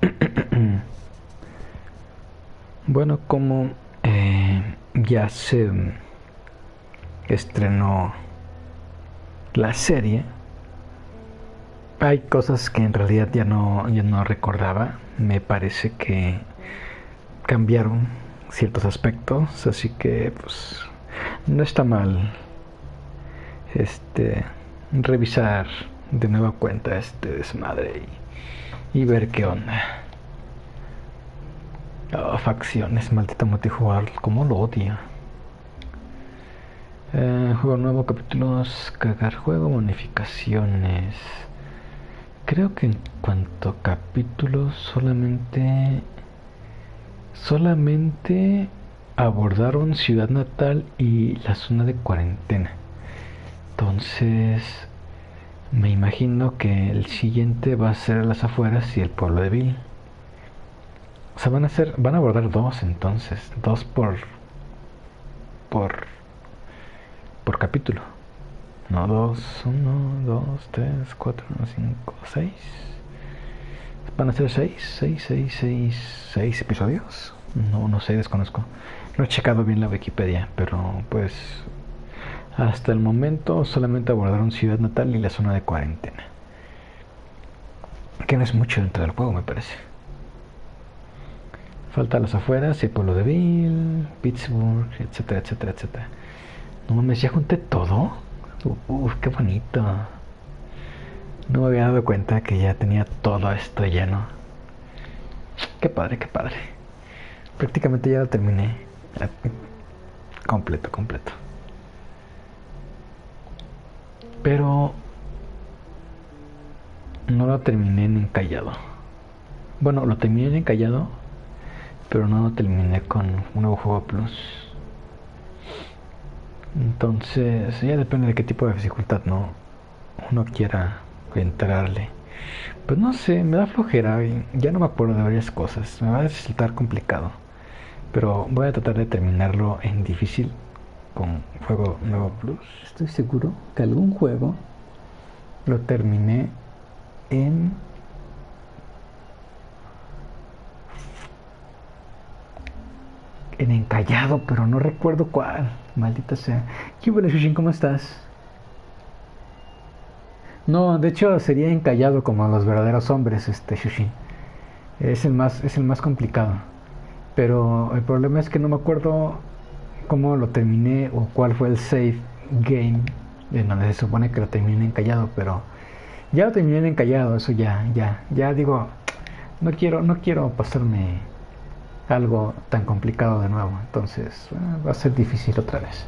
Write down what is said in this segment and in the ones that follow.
bueno, como eh, ya se estrenó la serie, hay cosas que en realidad ya no, ya no recordaba. Me parece que cambiaron ciertos aspectos, así que pues no está mal este revisar de nueva cuenta este desmadre y, y ver qué onda. Oh, facciones, maldita multijugador, como lo odia. Eh, juego nuevo, capítulos, cargar juego, bonificaciones. Creo que en cuanto a capítulos solamente solamente abordaron Ciudad Natal y la zona de cuarentena. Entonces, me imagino que el siguiente va a ser las afueras y el pueblo de Bill. O sea, van a ser, van a abordar dos entonces, dos por por por capítulo. No, dos, uno, dos, tres, cuatro, cinco, seis. Van a ser seis, seis, seis, seis, seis episodios. No, no sé, desconozco. No he checado bien la Wikipedia, pero pues hasta el momento solamente abordaron Ciudad Natal y la zona de cuarentena. Que no es mucho dentro del juego, me parece. Falta las afueras, el pueblo de Bill, Pittsburgh, etcétera, etcétera, etcétera. No mames, ya junté todo. Uf, qué bonito. No me había dado cuenta que ya tenía todo esto lleno. Qué padre, qué padre. Prácticamente ya lo terminé. Completo, completo. Pero no lo terminé en encallado. Bueno, lo terminé en encallado, pero no lo terminé con un nuevo juego plus. Entonces, ya depende de qué tipo de dificultad no uno quiera entrarle. Pues no sé, me da flojera y ya no me acuerdo de varias cosas. Me va a resultar complicado. Pero voy a tratar de terminarlo en difícil con juego nuevo plus. Estoy seguro que algún juego lo terminé en en encallado, pero no recuerdo cuál. Maldita sea. ¿Qué Shushin? ¿Cómo estás? No, de hecho sería encallado como los verdaderos hombres, este Shushin. Es el más, es el más complicado. Pero el problema es que no me acuerdo cómo lo terminé o cuál fue el save game en donde se supone que lo terminé encallado, pero ya lo terminé encallado, eso ya, ya, ya digo, no quiero, no quiero pasarme algo tan complicado de nuevo, entonces ah, va a ser difícil otra vez.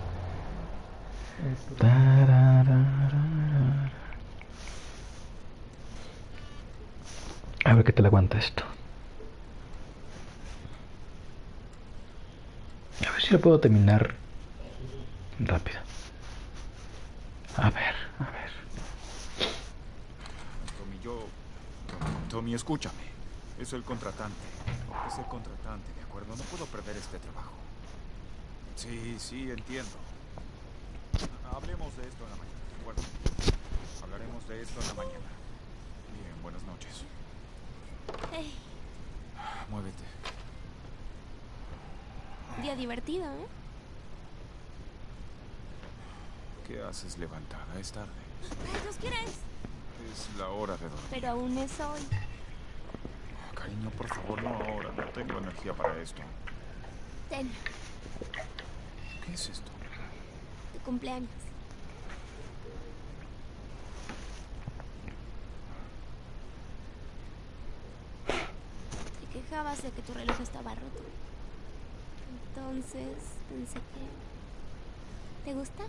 A ver qué te le aguanta esto. A ver si lo puedo terminar rápido. A ver, a ver. Tommy, yo... Tommy, escúchame. Es el contratante. Es el contratante, ¿de acuerdo? No puedo perder este trabajo. Sí, sí, entiendo. Hablemos de esto en la mañana, ¿de acuerdo? Hablaremos de esto en la mañana. Bien, buenas noches. Hey, Muévete. Día divertido, ¿eh? ¿Qué haces levantada? Es tarde. ¿Tú quieres? Es la hora de dormir. Pero aún es hoy. Cariño, por favor, no ahora. No tengo energía para esto. Ten, ¿Qué es esto? tu cumpleaños. Te quejabas de que tu reloj estaba roto. Entonces pensé que... ¿Te gusta?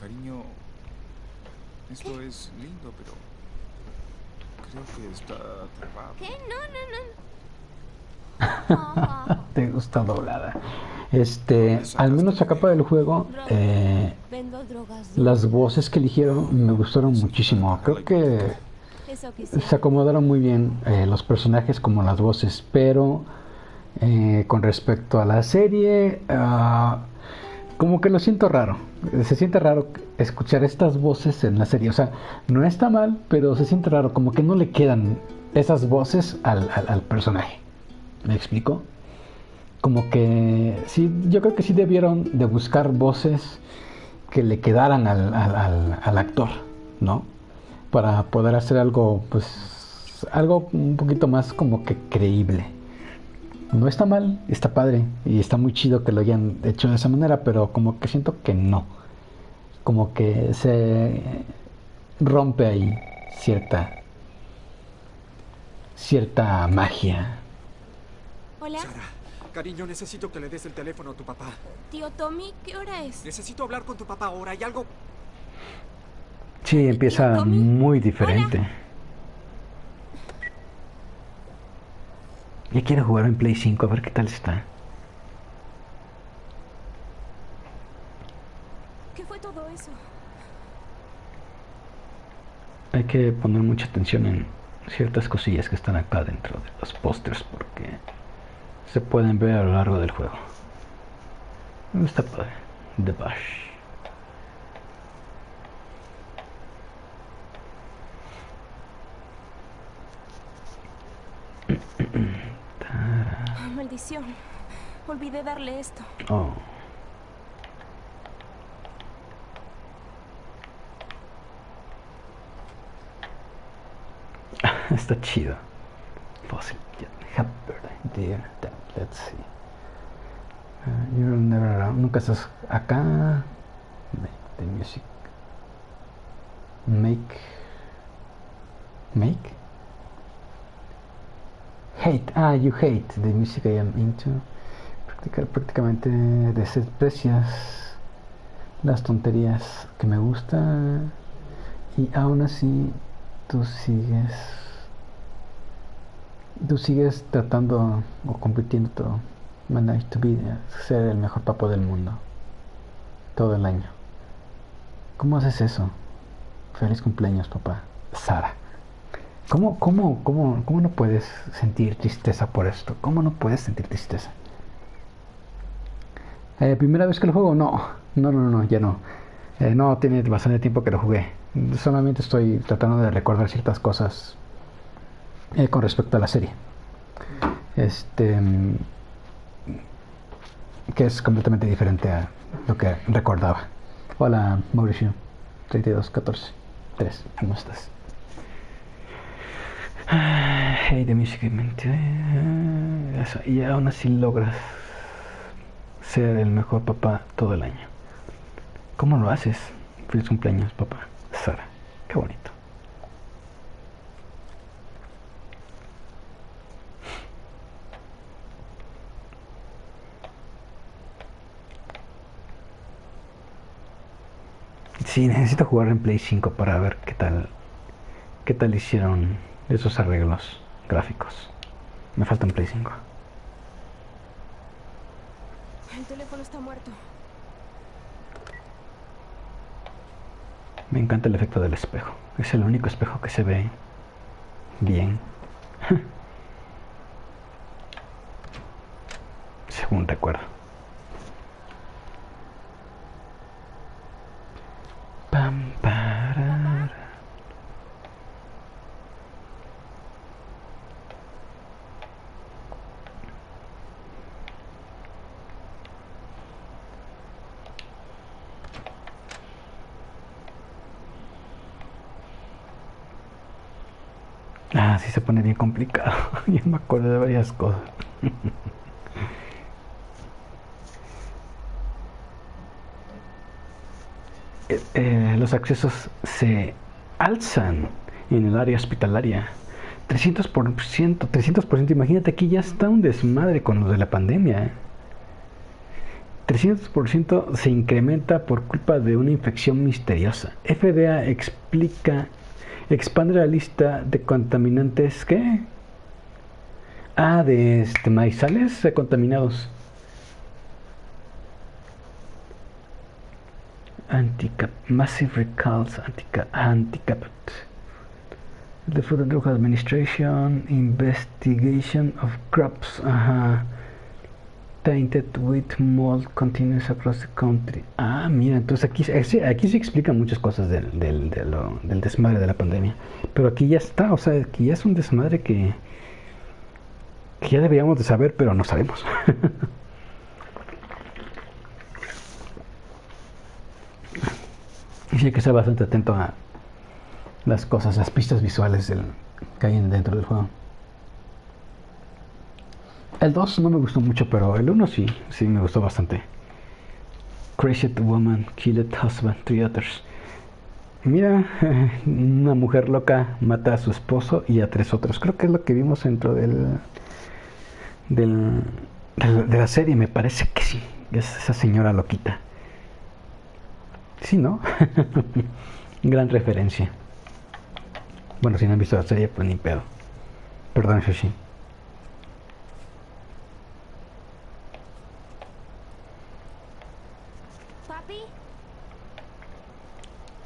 Cariño, esto es lindo, pero creo que está trabado. ¿Qué? No, no, no. Te gusta doblada. Este, al menos a capa del juego, eh, las voces que eligieron me gustaron muchísimo. Creo que se acomodaron muy bien eh, los personajes como las voces, pero eh, con respecto a la serie, ah, como que lo siento raro. Se siente raro escuchar estas voces en la serie. O sea, no está mal, pero se siente raro. Como que no le quedan esas voces al, al, personaje. ¿Me explico? Como que sí, yo creo que sí debieron de buscar voces que le quedaran al, al, al actor, ¿no? Para poder hacer algo, pues, algo un poquito más como que creíble no está mal, está padre y está muy chido que lo hayan hecho de esa manera, pero como que siento que no. Como que se rompe ahí cierta cierta magia. Hola. Sara, cariño, necesito que le des el teléfono a tu papá. Tío Tommy, ¿qué hora es? Necesito hablar con tu papá ahora. ¿Hay algo? Sí, empieza muy diferente. Ya quiero jugar en Play 5 a ver qué tal está. ¿Qué fue todo eso? Hay que poner mucha atención en ciertas cosillas que están acá dentro de los pósters porque se pueden ver a lo largo del juego. Está padre. The Bash. Maldición. Olvidé darle esto. Oh. Está chido. Fossil dear. Let's see. Uh, you're never around. Nunca estás acá. Make the music. Make. Make. Hate, ah, you hate the music I am into. prácticamente desprecias las tonterías que me gustan y aún así tú sigues tú sigues tratando o compitiendo todo manage to be ser el mejor papo del mundo todo el año. ¿cómo haces eso? feliz cumpleaños papá. Sara ¿Cómo, cómo, cómo, cómo no puedes sentir tristeza por esto? ¿Cómo no puedes sentir tristeza? Eh, ¿Primera vez que lo juego? No, no, no, no, ya no. Eh, no tiene bastante tiempo que lo jugué. Solamente estoy tratando de recordar ciertas cosas eh, con respecto a la serie. Este. que es completamente diferente a lo que recordaba. Hola, Mauricio. 3214. 3. ¿Cómo estás? Hey, de música Eso, y aún así logras ser el mejor papá todo el año. ¿Cómo lo haces? Feliz cumpleaños, papá. Sara, qué bonito. Sí, necesito jugar en Play 5 para ver qué tal qué tal hicieron esos arreglos gráficos. Me falta un Play 5. El teléfono está muerto. Me encanta el efecto del espejo. Es el único espejo que se ve bien. Según recuerdo. Pam, Ah, sí se pone bien Yo me acuerdo de varias cosas. Eh, eh, los accesos se alzan en el área hospitalaria. 300%, 300%, imagínate aquí ya está un desmadre con lo de la pandemia. 300% se incrementa por culpa de una infección misteriosa. FDA explica expande la lista de contaminantes ¿qué? Ah, de este, maizales contaminados. Anticap, massive recalls, anticap, anticap. The Food and Drug Administration investigation of crops. Ajá. tainted with mold continues across the country. Ah, mira, entonces aquí, aquí sí explican muchas cosas del, del, del desmadre de la pandemia. Pero aquí ya está, o sea, aquí ya es un desmadre que, que ya deberíamos de saber, pero no sabemos. y hay que estar bastante atento a las cosas, las pistas visuales que hay dentro del juego. El 2 no me gustó mucho, pero el 1 sí, sí me gustó bastante. Crazy Woman, Killed Husband, Three Others. Mira, una mujer loca mata a su esposo y a tres otros. Creo que es lo que vimos dentro del, del de la serie, me parece que sí. Es esa señora loquita. Sí, ¿no? Gran referencia. Bueno, si no han visto la serie, pues ni pedo. Perdón, Shoshi. ¿Papi?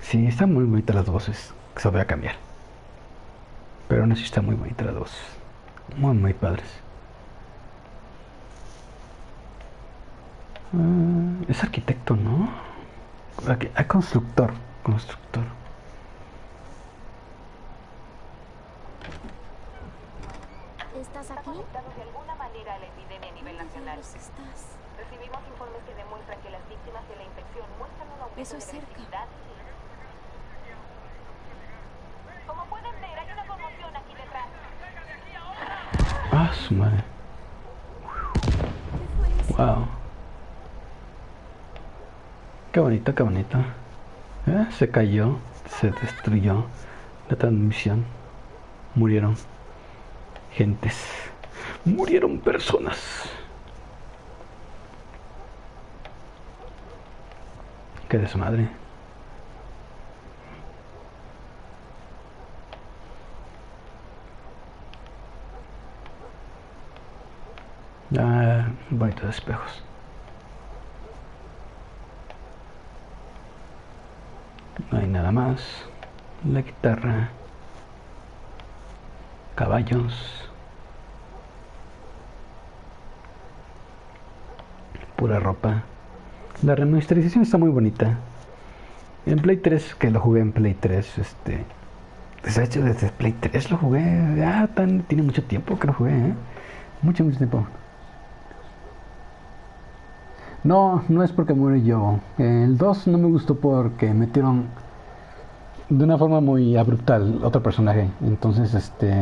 Sí, están muy bonitas las voces. Se voy a cambiar. Pero aún así están muy bonitas las voces. Muy, muy padres. Ah, es arquitecto, ¿no? Aquí, hay constructor. Constructor. ¿Estás aquí? afectado de alguna manera a la epidemia a nivel nacional. Diablos estás? Recibimos informes que demuestran que las víctimas de la infección muestran un aumento Eso es de cerca. Como pueden ver, hay una conmoción aquí detrás. Ah. Wow. Qué bonito, qué bonito. Eh, Se cayó, se destruyó la transmisión. Murieron gentes. Murieron personas. Qué desmadre. Ah, bonitos espejos. No hay nada más. La guitarra. Caballos. Pura ropa. La remasterización está muy bonita. En Play 3, que lo jugué en Play 3, este... pues, De hecho, desde Play 3 lo jugué. Ya tan, tiene mucho tiempo que lo jugué, ¿eh? Mucho, mucho tiempo. No, no es porque muere yo. El 2 no me gustó porque metieron de una forma muy abrupta al otro personaje. Entonces, este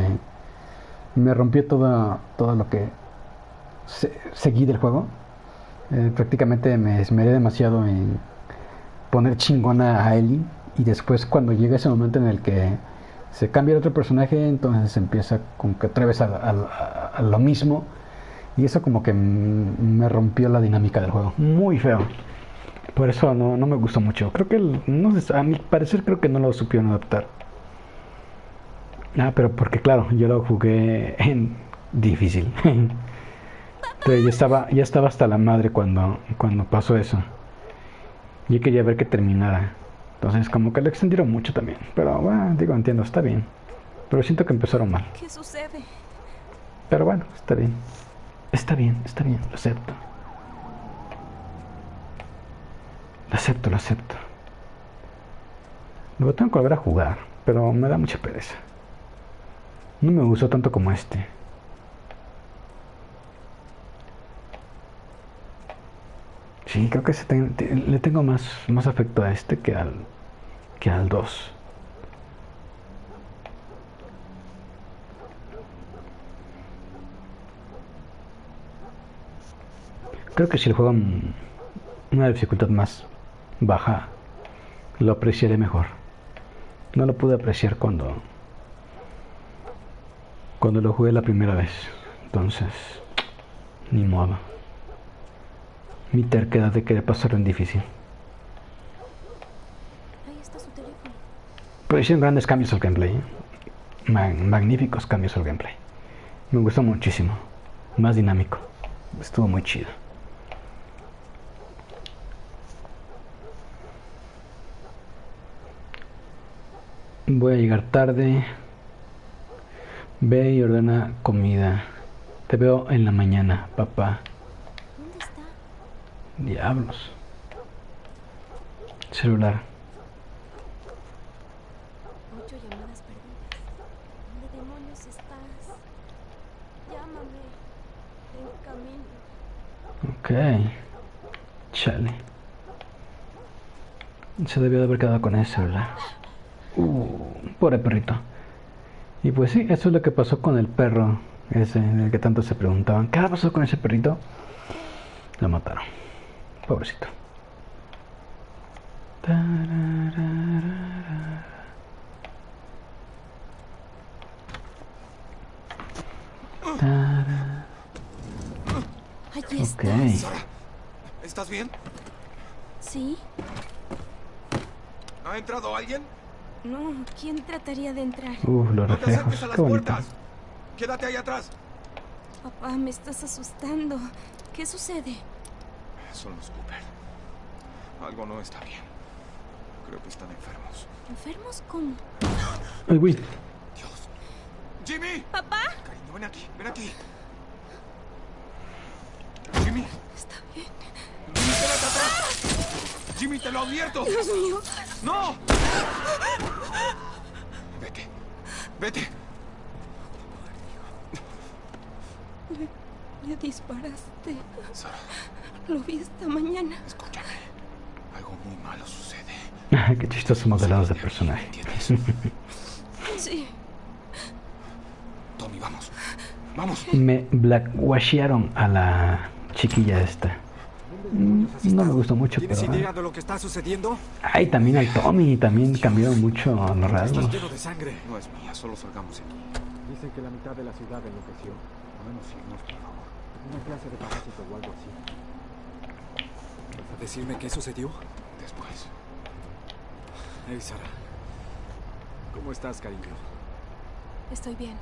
me rompió todo, todo lo que se- seguí del juego. Eh, prácticamente me esmeré demasiado en poner chingona a Ellie. Y después, cuando llega ese momento en el que se cambia el otro personaje, entonces empieza como que otra vez a, lo mismo. Y eso como que me rompió la dinámica del juego. Muy feo. Por eso no, no me gustó mucho. Creo que, el- no sé, a mi parecer creo que no lo supieron adaptar. Ah, pero porque claro, yo lo jugué en difícil. Entonces ya estaba, ya estaba hasta la madre cuando, cuando pasó eso. Yo quería ver que terminara. Entonces como que lo extendieron mucho también. Pero bueno, digo, entiendo, está bien. Pero siento que empezaron mal. ¿Qué sucede? Pero bueno, está bien. Está bien, está bien, lo acepto. Lo acepto, lo acepto. Luego tengo que volver a jugar, pero me da mucha pereza. No me gustó tanto como este. Sí, creo que se le tengo más, más afecto a este que al, que al 2. Creo que si el juego en una dificultad más baja, lo apreciaré mejor. No lo pude apreciar cuando cuando lo jugué la primera vez. Entonces, ni modo. Mi terquedad de querer pasarlo en difícil. Ahí está su teléfono. Pero hicieron grandes cambios al gameplay. ¿eh? Ma- magníficos cambios al gameplay. Me gustó muchísimo. Más dinámico. Estuvo muy chido. Voy a llegar tarde. Ve y ordena comida. Te veo en la mañana, papá. ¿Dónde Diablos. Celular. Ocho llamadas perdidas. ¿Dónde demonios estás? Llámame. En camino. Ok. Chale. Se debió de haber quedado con ese celular. Uh, pobre perrito. Y pues sí, eso es lo que pasó con el perro ese, en el que tanto se preguntaban. ¿Qué pasó con ese perrito? Lo mataron. Pobrecito. Allí Ok. estás. Sara, ¿estás bien? ¿Sí? ¿Ha entrado alguien? No, ¿quién trataría de entrar? Uh, los No reflejos. las Qué bonito. Quédate ahí atrás. Papá, me estás asustando. ¿Qué sucede? Son los Cooper. Algo no está bien. Creo que están enfermos. ¿Enfermos cómo? Ay, güey. Dios. ¡Jimmy! ¿Papá? Cariño, ven aquí, ven aquí. Jimmy, Está bien. Jimmy, quédate atrás. Jimmy, te lo advierto. Dios mío. ¡No! Vete. Vete. Le disparaste. Sara, Lo vi esta mañana. escúchame. Algo muy malo sucede. Qué chistosos modelados de personaje. ¿Entiendes? Sí. Tommy, vamos. Vamos. Me blackwashearon a la chiquilla esta. Mm, No me gustó mucho, ¿Tienes pero... idea de lo que está sucediendo? Ay, también al Tommy, también cambiaron mucho los rasgos. lleno de sangre. No es mía, solo salgamos aquí. Dicen que la mitad de la ciudad enloqueció. Irnos, por favor. Una clase de parásito o algo así. ¿Vas a decirme qué sucedió? Después. Hey, Sara. ¿Cómo estás, cariño? Estoy bien.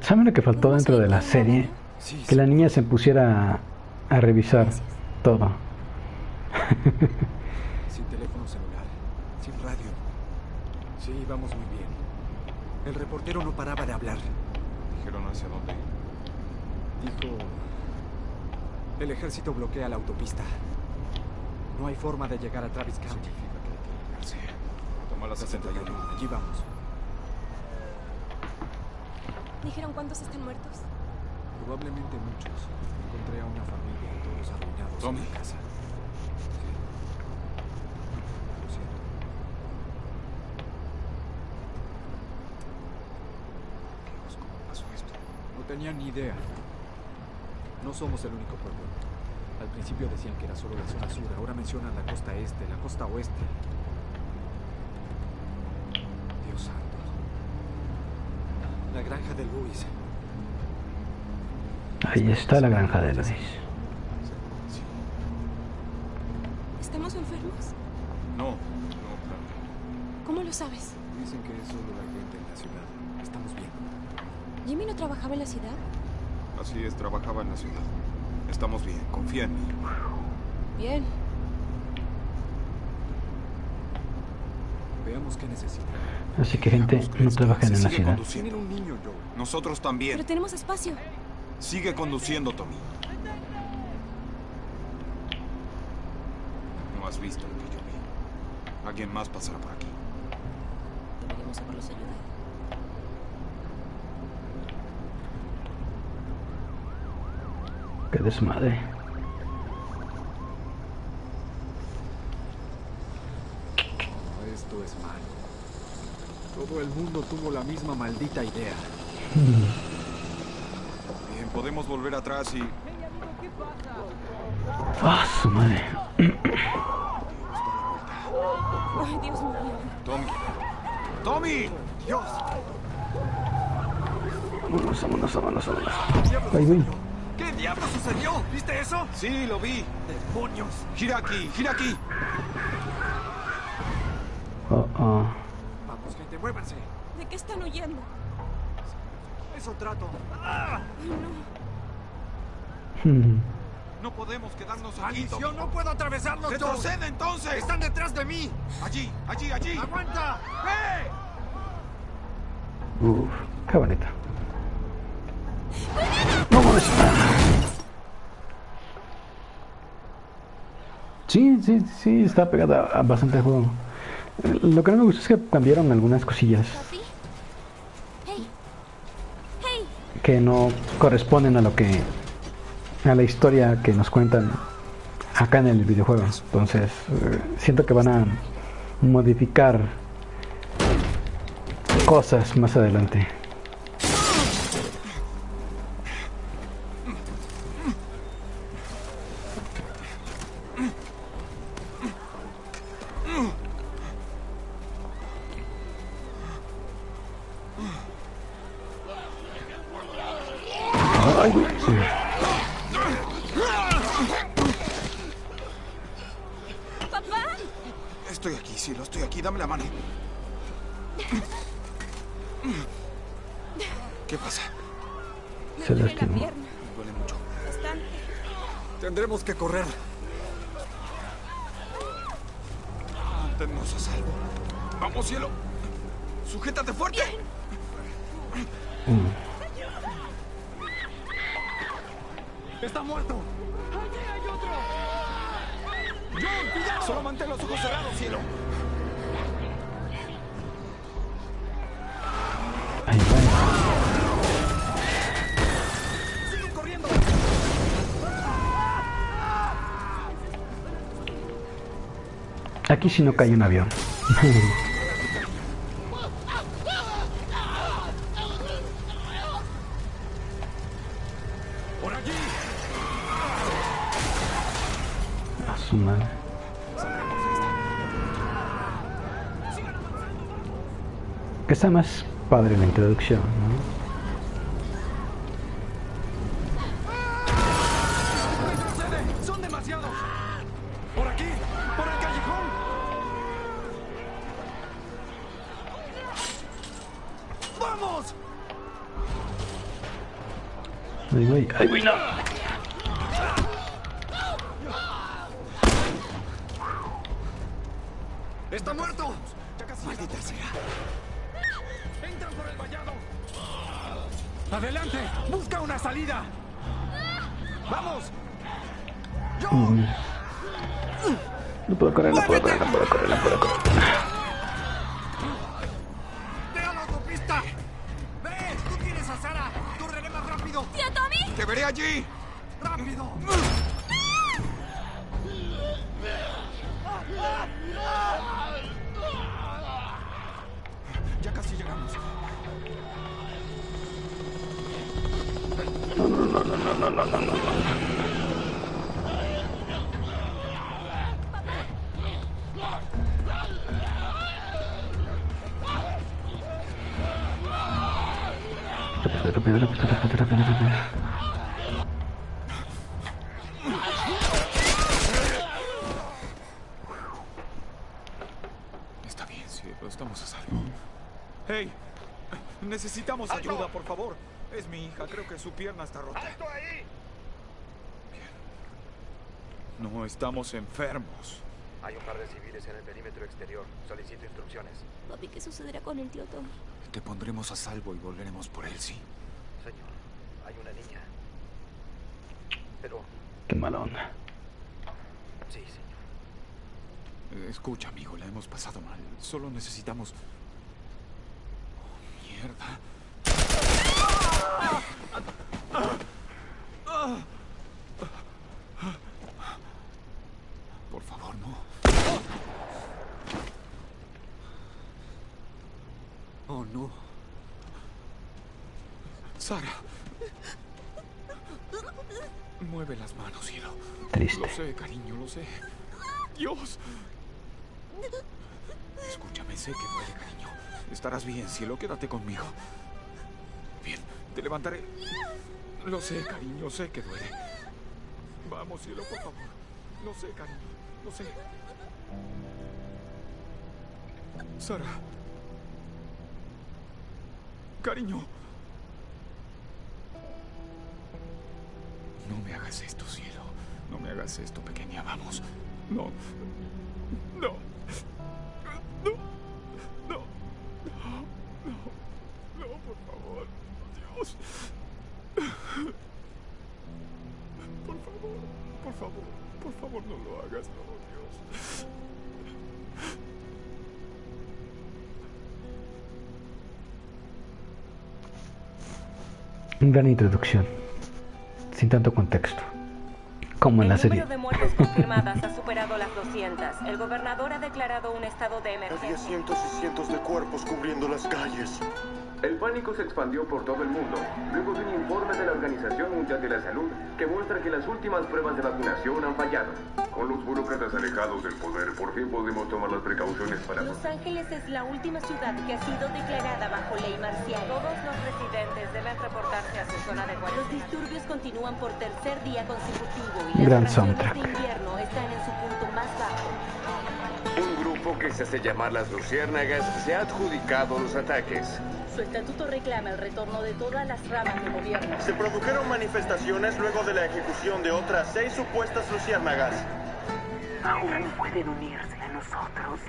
¿Saben lo que faltó ¿Podemos dentro de la serie? nana? Sí, Que la niña se pusiera a, a revisar Gracias. Todo. Sin teléfono celular, sin radio. Sí, vamos muy bien. El reportero no paraba de hablar. Dijeron hacia dónde. Dijo... El ejército bloquea la autopista. No hay forma de llegar a Travis County. Largarse. Toma la 61. Allí vamos. ¿Dijeron cuántos están muertos? Probablemente muchos. Encontré a una familia, Tommy. en la casa. Sí. Lo siento. Dios, ¿cómo pasó esto? No tenía ni idea. No somos el único pueblo. Al principio decían que era solo la zona sur, ahora mencionan la costa este, la costa oeste. Dios santo. La granja de Luis. Ahí está la granja de Luis. Sí. ¿Estamos enfermos? No, no, claro. que ¿Cómo lo sabes? Dicen que es solo la gente en la ciudad. Estamos bien. ¿Jimmy no trabajaba en la ciudad? Así es, trabajaba en la ciudad. Estamos bien, confía en mí. Bien. Veamos qué necesitan. Así que gente, no trabajen en la ciudad. conduciendo. Tienen un niño, Joe. Nosotros Pero también. tenemos espacio. Sigue conduciendo, Tommy. Has visto lo que yo vi. Alguien más pasará por aquí. Deberíamos haberlos ayudado. Qué desmadre. Esto es malo. Todo el mundo tuvo la misma maldita idea. Bien, podemos volver atrás y... ¡Ah, su madre! Ay, Dios mío. Tommy. ¡Tommy! ¡Dios! Vámonos, vámonos, vámonos, vámonos. Ay, güey. ¿Qué diablo sucedió? ¿Viste eso? Sí, lo vi. ¡Demonios! Gira aquí, gira aquí. Oh, oh. Vamos, gente, muévanse. ¿De qué están huyendo? Eso trato. Ay, no. No podemos quedarnos aquí, ¡Maldición! ¡No puedo atravesarlos! ¡Retrocede entonces! ¡Están detrás de mí! Allí, allí, allí. ¡Aguanta! ¡Eh! Uf, qué bonito. Vámonos. Sí, sí, sí, está pegada a bastante al juego. Lo que no me gustó es que cambiaron algunas cosillas ¿Papi? Hey. Hey. que no corresponden a lo que a la historia que nos cuentan acá en el videojuego. Entonces, eh, siento que van a modificar cosas más adelante. Si no cae un avión. A su madre. Que está más padre la introducción, ¿no? Estamos a salvo. ¡Hey! Necesitamos ayuda, por favor. Es mi hija, creo que su pierna está rota. ¡Alto ahí! Bien. No estamos enfermos. Hay un par de civiles en el perímetro exterior. Solicito instrucciones. Papi, ¿qué sucederá con el tío Tommy? Te pondremos a salvo y volveremos por él, sí. Señor, hay una niña. Pero, Qué mala onda. sí, señor. Escucha, amigo, la hemos pasado mal. Solo necesitamos... Oh, mierda. Por favor, no. ¡Oh, no! Sara. Mueve las manos, cielo. Triste. Lo sé, cariño, lo sé. Dios. Escúchame, sé que duele, cariño. Estarás bien, cielo. Quédate conmigo. Bien, te levantaré. Lo sé, cariño, sé que duele. Vamos, cielo, por favor. Lo sé, cariño. Lo sé. Sara. Cariño. No me hagas esto, cielo. No me hagas esto, pequeña. Vamos. No. No. No. No. No. No, por favor. Dios. Por favor. Por favor, por favor no lo hagas, no, Dios. Gran introducción, sin tanto contexto, como en la El serie. número de muertes confirmadas ha superado las 200. El gobernador ha declarado un estado de Había emergencia. cientos y cientos de cuerpos cubriendo las calles. El pánico se expandió por todo el mundo, luego de un informe de la Organización Mundial de la Salud que muestra que las últimas pruebas de vacunación han fallado. Con los burócratas alejados del poder, por fin podemos tomar las precauciones para... Los Ángeles es la última ciudad que ha sido declarada bajo ley marcial. Todos los residentes deben reportarse a su zona de guardia. Los disturbios continúan por tercer día consecutivo y las soundtrack. de invierno están en su punto más bajo. Un grupo que se hace llamar las Luciérnagas se ha adjudicado los ataques. Su estatuto reclama el retorno de todas las ramas de gobierno. Se produjeron manifestaciones luego de la ejecución de otras seis supuestas luciérnagas. Aún pueden unirse a nosotros.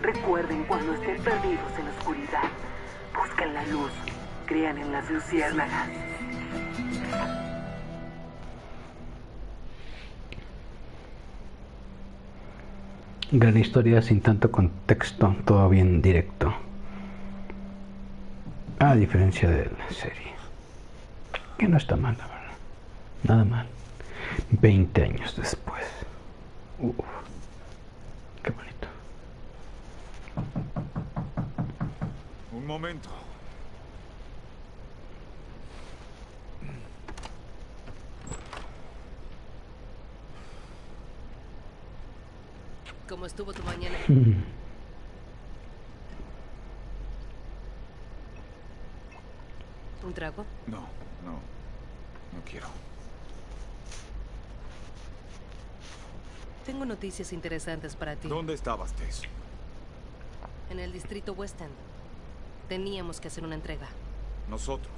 Recuerden cuando estén perdidos en la oscuridad. Busquen la luz. Crean en las luciérnagas. Gran historia sin tanto contexto, todo bien directo. A diferencia de la serie. Que no está mal, la verdad. Nada mal. 20 años después. Uf. Qué bonito. Un momento. ¿Cómo estuvo tu mañana? Mm. ¿Un trago? No, no. No quiero. Tengo noticias interesantes para ti. ¿Dónde estabas, Tess? En el distrito West End. Teníamos que hacer una entrega. Nosotros.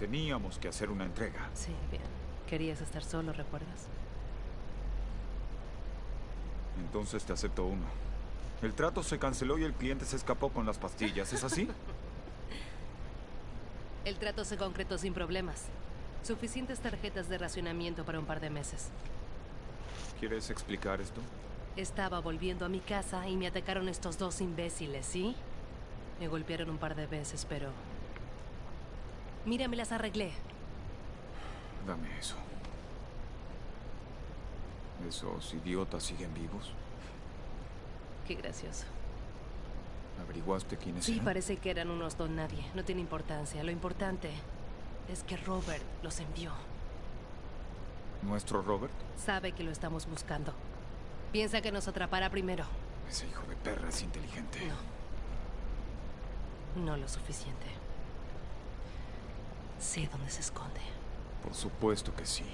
Teníamos que hacer una entrega. Sí, bien. Querías estar solo, ¿recuerdas? Entonces te acepto uno. El trato se canceló y el cliente se escapó con las pastillas. ¿Es así? El trato se concretó sin problemas. Suficientes tarjetas de racionamiento para un par de meses. ¿Quieres explicar esto? Estaba volviendo a mi casa y me atacaron estos dos imbéciles, ¿sí? Me golpearon un par de veces, pero... Mira, me las arreglé. Dame eso. ¿Esos idiotas siguen vivos? Qué gracioso. ¿Averiguaste quiénes Sí, eran? parece que eran unos don nadie. No tiene importancia. Lo importante es que Robert los envió. ¿Nuestro Robert? Sabe que lo estamos buscando. Piensa que nos atrapará primero. Ese hijo de perra es inteligente. No. No lo suficiente. Sé dónde se esconde. Por supuesto que sí.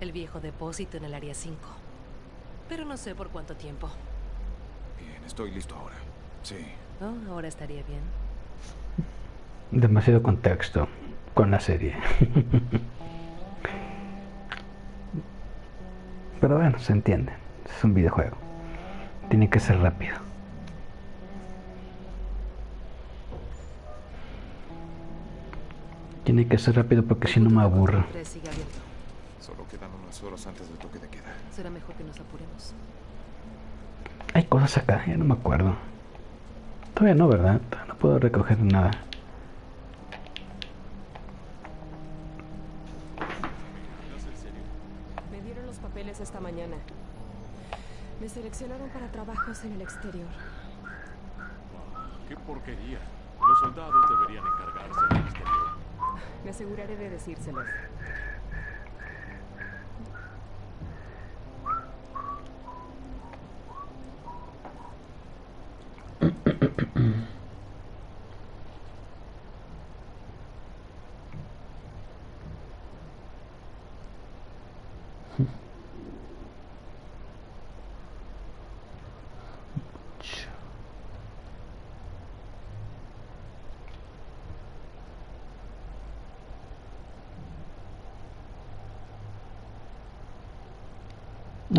El viejo depósito en el área 5. Pero no sé por cuánto tiempo. Bien, estoy listo ahora. Sí. Oh, ahora estaría bien. Demasiado contexto con la serie. Pero bueno, se entiende. Es un videojuego. Tiene que ser rápido. Tiene que ser rápido porque si no me aburro. Solo quedan unas horas antes del toque de queda. Será mejor que nos apuremos. Hay cosas acá, ya no me acuerdo. Todavía no, ¿verdad? Todavía no puedo recoger nada. Me dieron los papeles esta mañana. Me seleccionaron para trabajos en el exterior. ¡Qué porquería! Los soldados deberían encargarse del exterior. Me aseguraré de decírselos.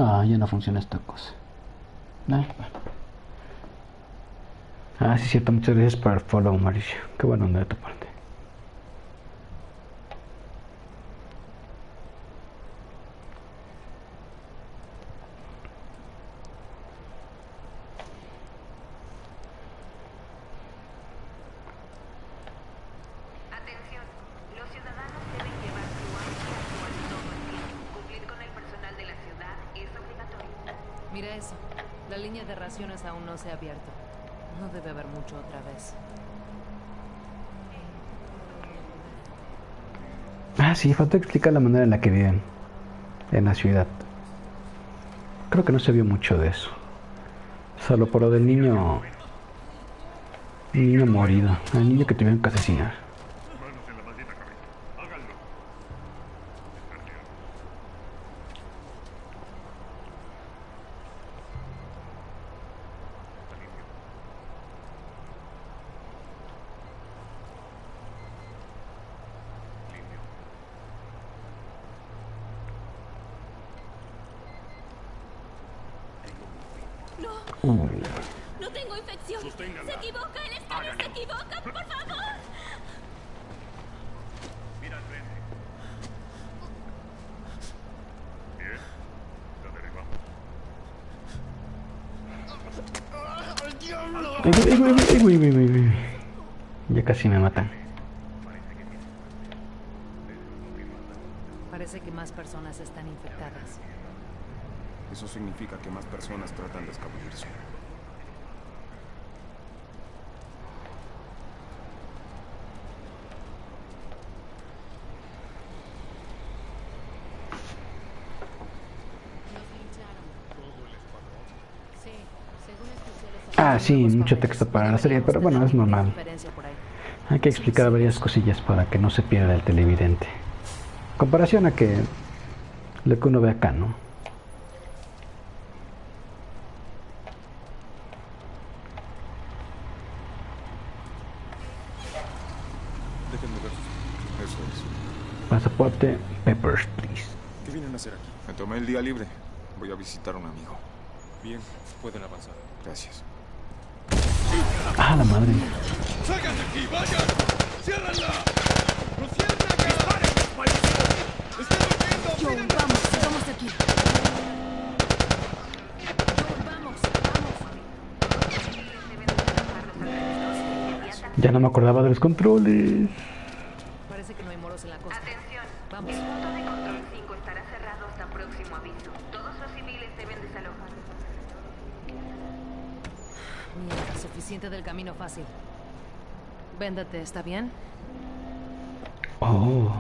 No, ya no funciona esta cosa. No, bueno. Ah, sí, cierto. Muchas gracias por el follow, Mauricio. Qué buena onda de tu. Mira eso. La línea de raciones aún no se ha abierto. No debe haber mucho otra vez. Ah, sí, falta explicar la manera en la que viven en la ciudad. Creo que no se vio mucho de eso. Solo por lo del niño. Niño morido. El niño que tuvieron que asesinar. No, no tengo infección. Se equivoca, el escáner se equivoca, por favor. Mira al frente. Bien. La derribamos. Ay, güey, güey, güey, güey, güey, güey, güey. Ya casi me matan. Parece que más personas están infectadas. Eso significa que más personas tratan de escabullirse. Ah, sí, mucho texto para la serie, pero bueno, es normal. Hay que explicar varias cosillas para que no se pierda el televidente. Comparación a que lo que uno ve acá, ¿no? Pasaporte, peppers, please. ¿Qué vienen a hacer aquí? Me tomé el día libre. Voy a visitar a un amigo. Bien, pueden avanzar. Gracias. Ah, la madre. ¡Salgan de aquí! ¡Vayan! ¡Ciérranla! ¡No cierren acá! ¡Disparen, maldición! ¡Estoy durmiendo! Joel, ¡Mírenme! vamos, vamos de aquí. Joel, vamos, vamos. Ya no me acordaba de los controles. Parece que no hay moros en la costa. Atención. Vamos. El punto de control 5 estará cerrado hasta próximo aviso. Todos los civiles deben desalojar. Del camino fácil. Véndate, ¿está bien? Oh.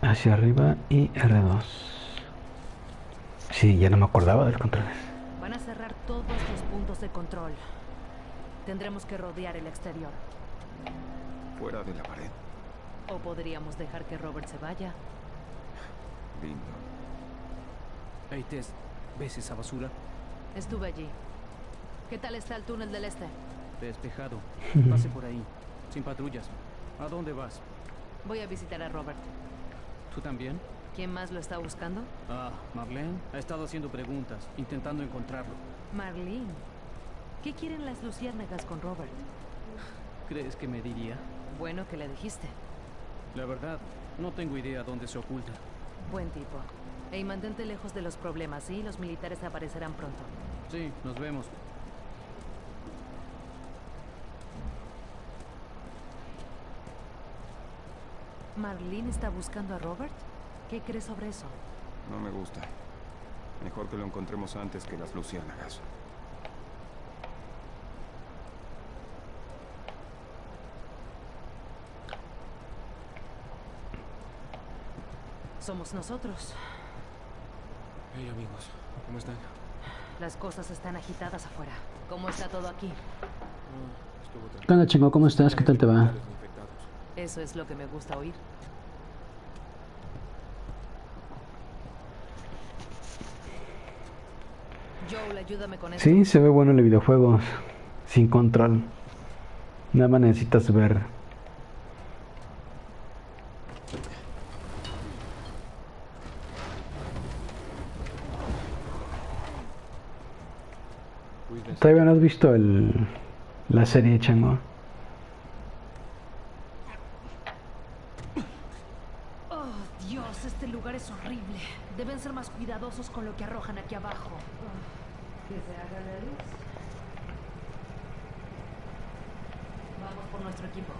Hacia arriba y R2. Sí, ya no me acordaba de los controles. Van a cerrar todos los puntos de control. Tendremos que rodear el exterior. Fuera de la pared. O podríamos dejar que Robert se vaya. Lindo. Hey, Tess, ¿ves esa basura? Estuve allí. ¿Qué tal está el túnel del este? Despejado. Pase por ahí. Sin patrullas. ¿A dónde vas? Voy a visitar a Robert. ¿Tú también? ¿Quién más lo está buscando? Ah, Marlene ha estado haciendo preguntas, intentando encontrarlo. Marlene. ¿Qué quieren las luciérnagas con Robert? ¿Crees que me diría? Bueno que le dijiste. La verdad, no tengo idea dónde se oculta. Buen tipo. Ey, mantente lejos de los problemas, ¿sí? Los militares aparecerán pronto. Sí, nos vemos. ¿Marlene está buscando a Robert? ¿Qué crees sobre eso? No me gusta. Mejor que lo encontremos antes que las luciérnagas. Somos nosotros. Hey, amigos, ¿cómo están? Las cosas están agitadas afuera. ¿Cómo está todo aquí? ¿Qué onda, chingo? ¿Cómo estás? ¿Qué tal te va? Eso es lo que me gusta oír. Joel, ayúdame con eso. Sí, se ve bueno el videojuego. Sin control. Nada más necesitas ver. Cuídense. ¿Todavía no has visto el, la serie, chango? Oh, Dios, este lugar es horrible. Deben ser más cuidadosos con lo que arrojan aquí abajo. Que se haga la luz. Vamos por nuestro equipo.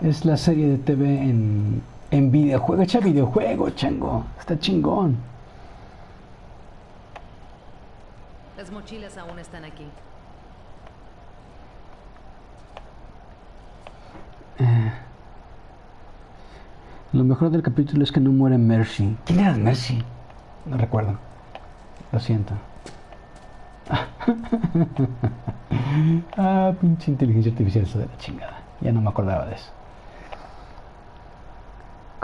Es la serie de TV en, en videojuego. Echa videojuego, chango. Está chingón. Las mochilas aún están aquí. Eh, lo mejor del capítulo es que no muere Mercy. ¿Quién era Mercy? No recuerdo. Lo siento. ah, pinche inteligencia artificial, eso de la chingada. Ya no me acordaba de eso.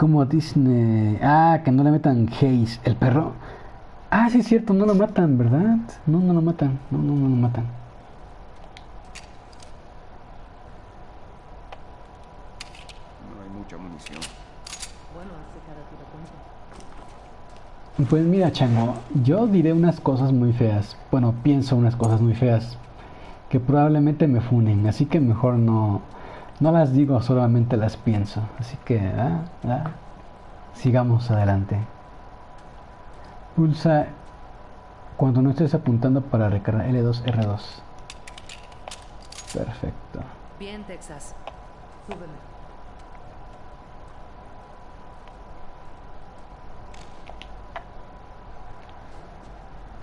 Como Disney. Ah, que no le metan Haze. El perro. Ah, sí es cierto, no lo matan, ¿verdad? No, no lo matan. No, no, no lo matan. No hay mucha munición. Cuenta. Pues mira, Chango, yo diré unas cosas muy feas. Bueno, pienso unas cosas muy feas que probablemente me funen, así que mejor no, no las digo, solamente las pienso. Así que, ah, ah, sigamos adelante. Pulsa cuando no estés apuntando para recargar L2, R2. Perfecto. Bien, Texas. Súbeme.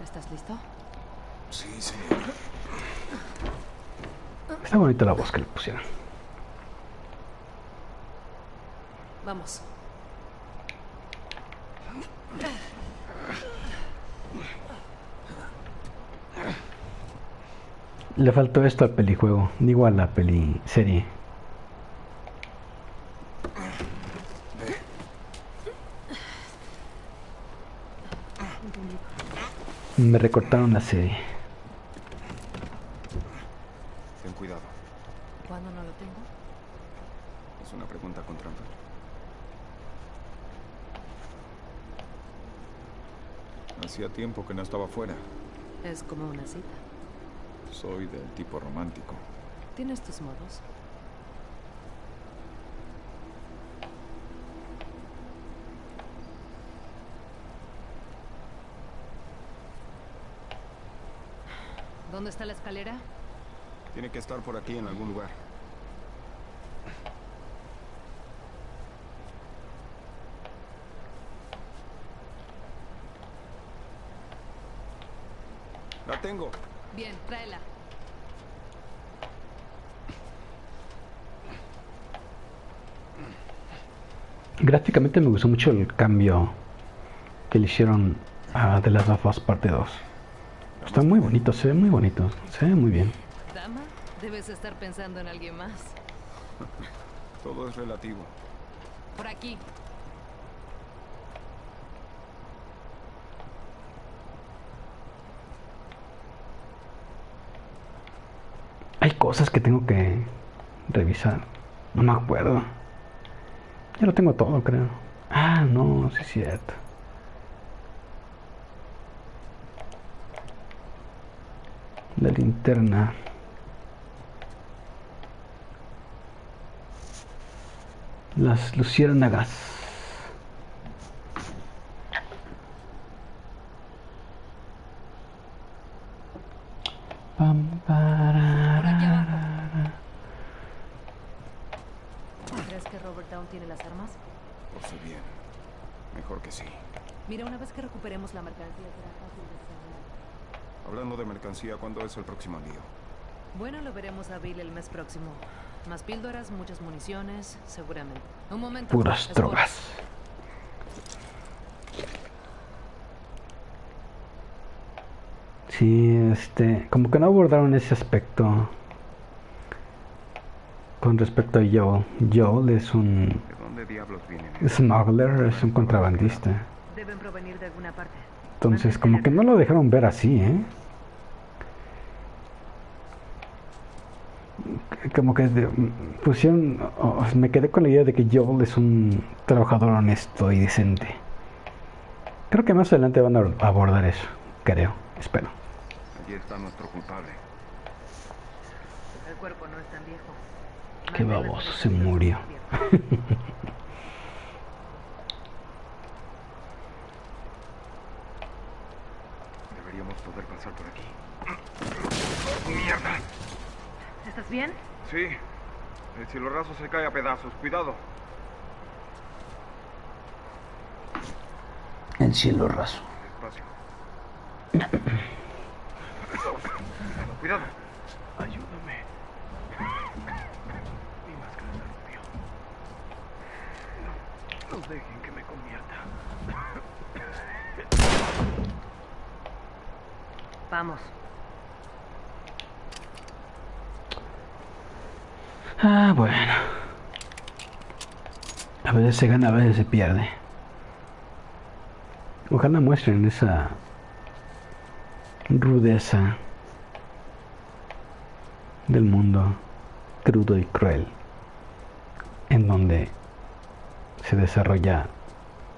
¿Estás listo? Sí, señor. Está bonita la voz que le pusieron. Vamos. Le faltó esto al pelijuego, digo a la peli serie. Me recortaron la serie. Ten cuidado. ¿Cuándo no lo tengo? Es una pregunta con trampa. Hacía tiempo que no estaba fuera. Es como una cita. Soy del tipo romántico. Tienes tus modos. ¿Dónde está la escalera? Tiene que estar por aquí en algún lugar. Tengo. Bien, tráela. Gráficamente me gustó mucho el cambio que le hicieron a The Last of Us Parte 2. Está muy bonito, se ve muy bonito, se ve muy bien. Dama, debes estar pensando en alguien más. Todo es relativo. Por aquí. Cosas que tengo que revisar. No me acuerdo. Ya lo tengo todo, creo. Ah, no, sí es cierto. La linterna. Las luciérnagas. Pam, pararara. ¿Crees que Robert Down tiene las armas? Lo sé bien. Mejor que sí. Mira, una vez que recuperemos la mercancía será fácil desarmar. Hablando de mercancía, ¿cuándo es el próximo envío? Bueno, lo veremos a Bill el mes próximo. Más píldoras, muchas municiones, seguramente. Un momento. Puras Sport. drogas. Sí, este, como que no abordaron ese aspecto con respecto a Joel. Joel es un smuggler, es un contrabandista. Deben provenir de alguna parte. Entonces, como que no lo dejaron ver así, ¿eh? Como que de- pusieron, o- o- me quedé con la idea de que Joel es un trabajador honesto y decente. Creo que más adelante van a abordar eso, creo, espero. Allí está nuestro culpable. El cuerpo no es tan viejo. Qué baboso, se murió. Deberíamos poder pasar por aquí. ¿Estás bien? Sí. El cielo raso se cae a pedazos. Cuidado. El cielo raso. Despacio. Cuidado. Ayúdame. Mi máscara se rompió. No, no dejen que me convierta. Vamos. Ah, bueno. A veces se gana, a veces se pierde. Ojalá muestren esa rudeza del mundo crudo y cruel en donde se desarrolla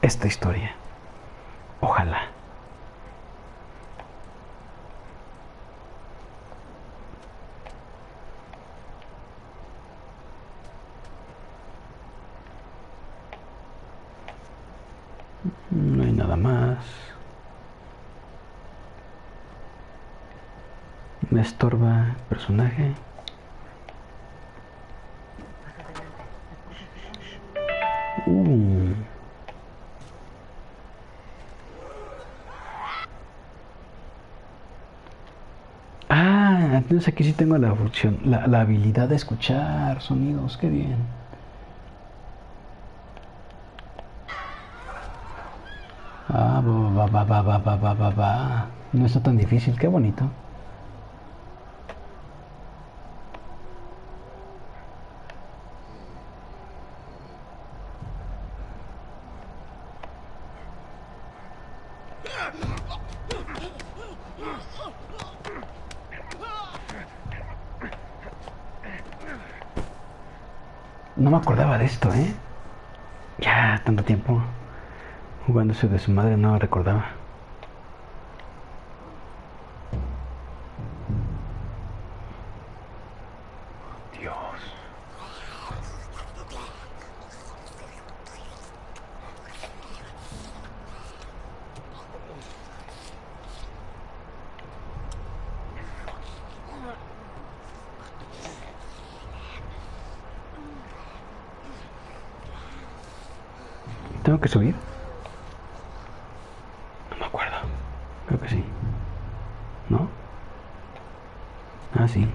esta historia. Ojalá. No hay nada más. Me estorba el personaje. Uh. Ah, entonces aquí sí tengo la función, la, la habilidad de escuchar sonidos, qué bien. Ah, va, va, va, va, va, va, va, va. No está tan difícil, qué bonito. No me acordaba de esto, ¿eh? Ya, tanto tiempo jugándose de su madre, no recordaba. Dios. ¿Tengo que subir? No me acuerdo. Creo que sí. ¿No? Ah, sí.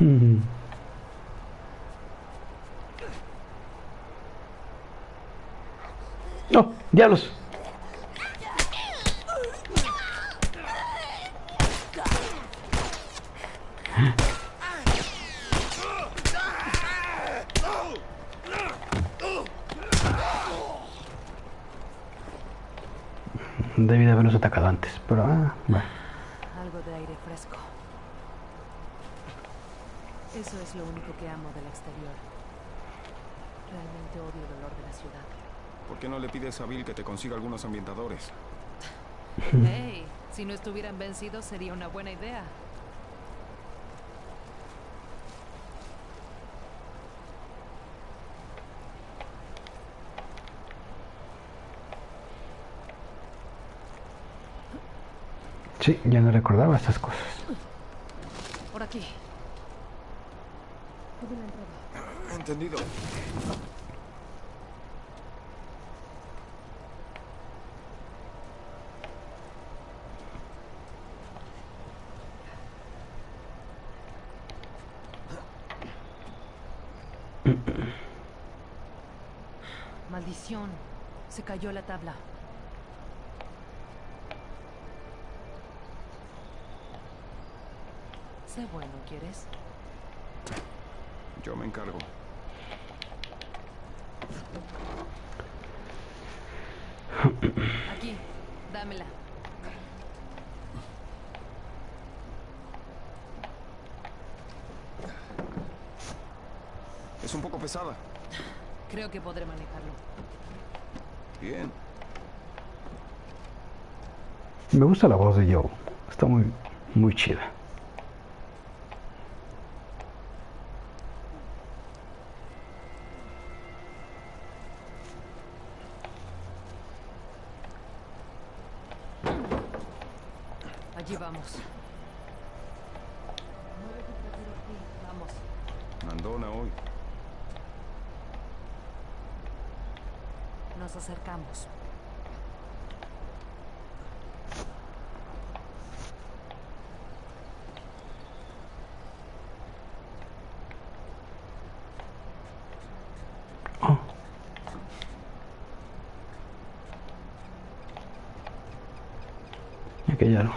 ¡No! ¡Diablos! Debí de haberlos atacado antes, pero ah, bueno. Algo de aire fresco. Eso es lo único que amo del exterior. Realmente odio el olor de la ciudad. ¿Por qué no le pides a Bill que te consiga algunos ambientadores? Hey, si no estuvieran vencidos sería una buena idea. Sí, ya no recordaba estas cosas. Por aquí. Entendido. Maldición. Se cayó la tabla. Sé bueno, ¿quieres? Yo me encargo. Aquí, dámela. Es un poco pesada. Creo que podré manejarlo. Bien. Me gusta la voz de Joe. Está muy, muy chida. Allí vamos. Vamos. Mandona hoy. Nos acercamos. Aquí hay algo.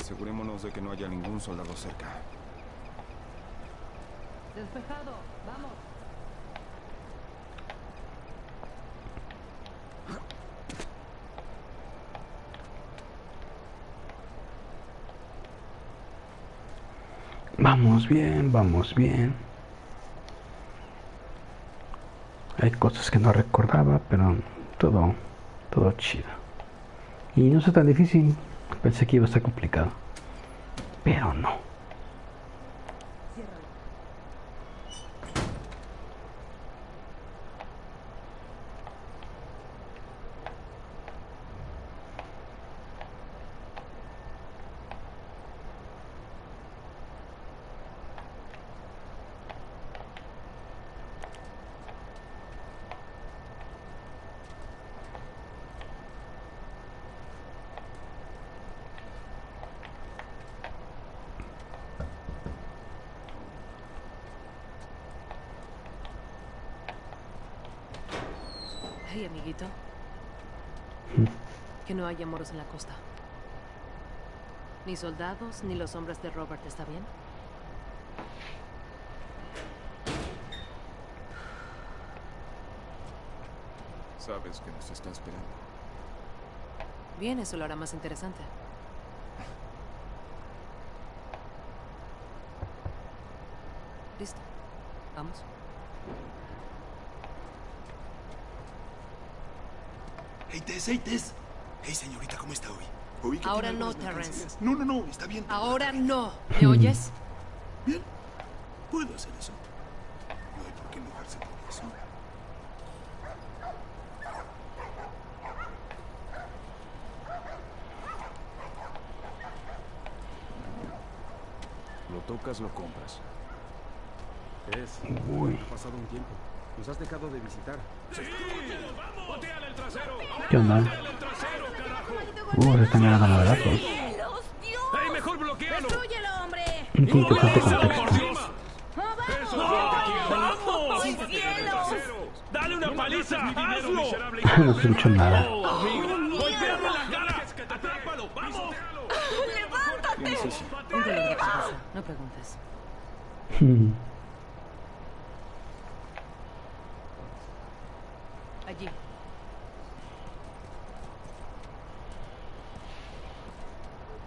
Asegurémonos de que no haya ningún soldado cerca. Despejado. Vamos. Vamos bien, vamos bien. Hay cosas que no recordaba, pero todo, todo chido. Y no es tan difícil. Pensé que iba a estar complicado. Pero no. Que no haya moros en la costa. Ni soldados, ni los hombres de Robert, ¿está bien? Sabes que nos está esperando. Bien, eso lo hará más interesante. Listo. Vamos. Hey, Tess, hey, Tess. Hey, señorita, ¿cómo está hoy? Oí que Ahora no, Terrence. No, no, no, está bien. Ahora no. ¿Me oyes? Bien, puedo hacer eso. No hay por qué enojarse por eso. Lo tocas, lo compras. Es. Uy. Ha pasado un tiempo. Nos has dejado de visitar. ¿Qué onda? Uh, se están ganando madrazos. ¡Vamos! ¡Cielos! ¡Dale una paliza! ¡Hazlo! no escucho nada. ¡Golpéalo en la cara! ¡Atrápalo! ¡Vamos! ¡Levántate! Póntelo de cabeza. No preguntes. Hmm. Allí.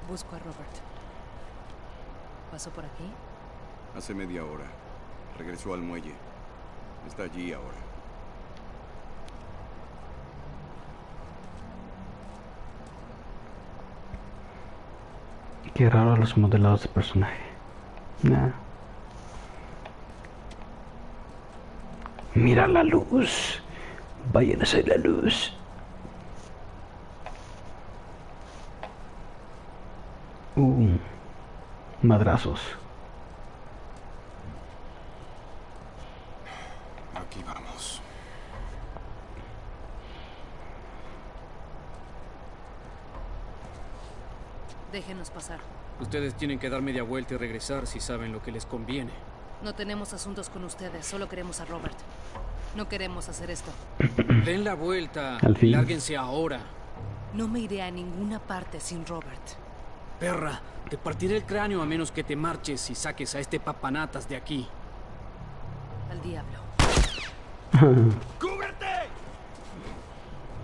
Busco a Robert. ¿Pasó por aquí? Hace media hora. Al muelle. Está allí ahora. Qué raro los modelados de personaje. Nah. Mira la luz. Vayan a hacer la luz. Uh, madrazos. Aquí vamos. Déjenos pasar. Ustedes tienen que dar media vuelta y regresar si saben lo que les conviene. No tenemos asuntos con ustedes, solo queremos a Robert. No queremos hacer esto. Den la vuelta. Al fin. y Lárguense ahora. No me iré a ninguna parte sin Robert. Perra, te partiré el cráneo a menos que te marches y saques a este papanatas de aquí. Al diablo. ¡Cúbrete!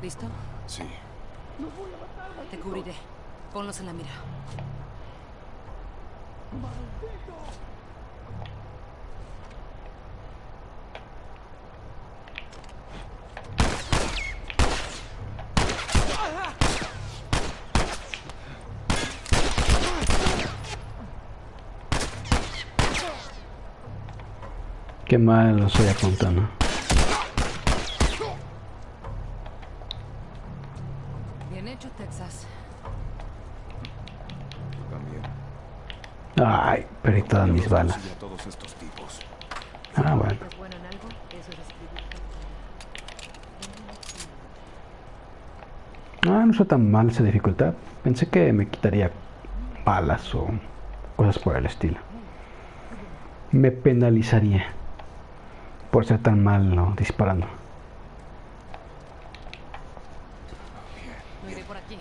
¿Listo? Sí. Te cubriré. Ponlos en la mira. Qué mal soy apuntando. Bien balas. Ah, bueno. ¿Es bueno en algo? Eso es escribir. Ah, no está tan mal esa dificultad. Pensé que me quitaría balas o cosas por el estilo. Me penalizaría por ser tan malo disparando. No iré por aquí.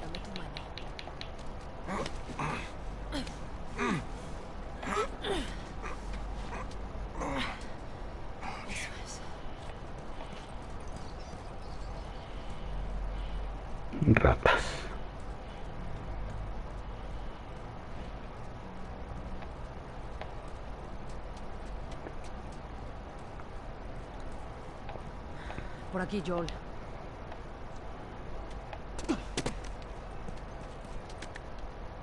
Dame tu mano. Eso es. Ratas. Por aquí, Joel.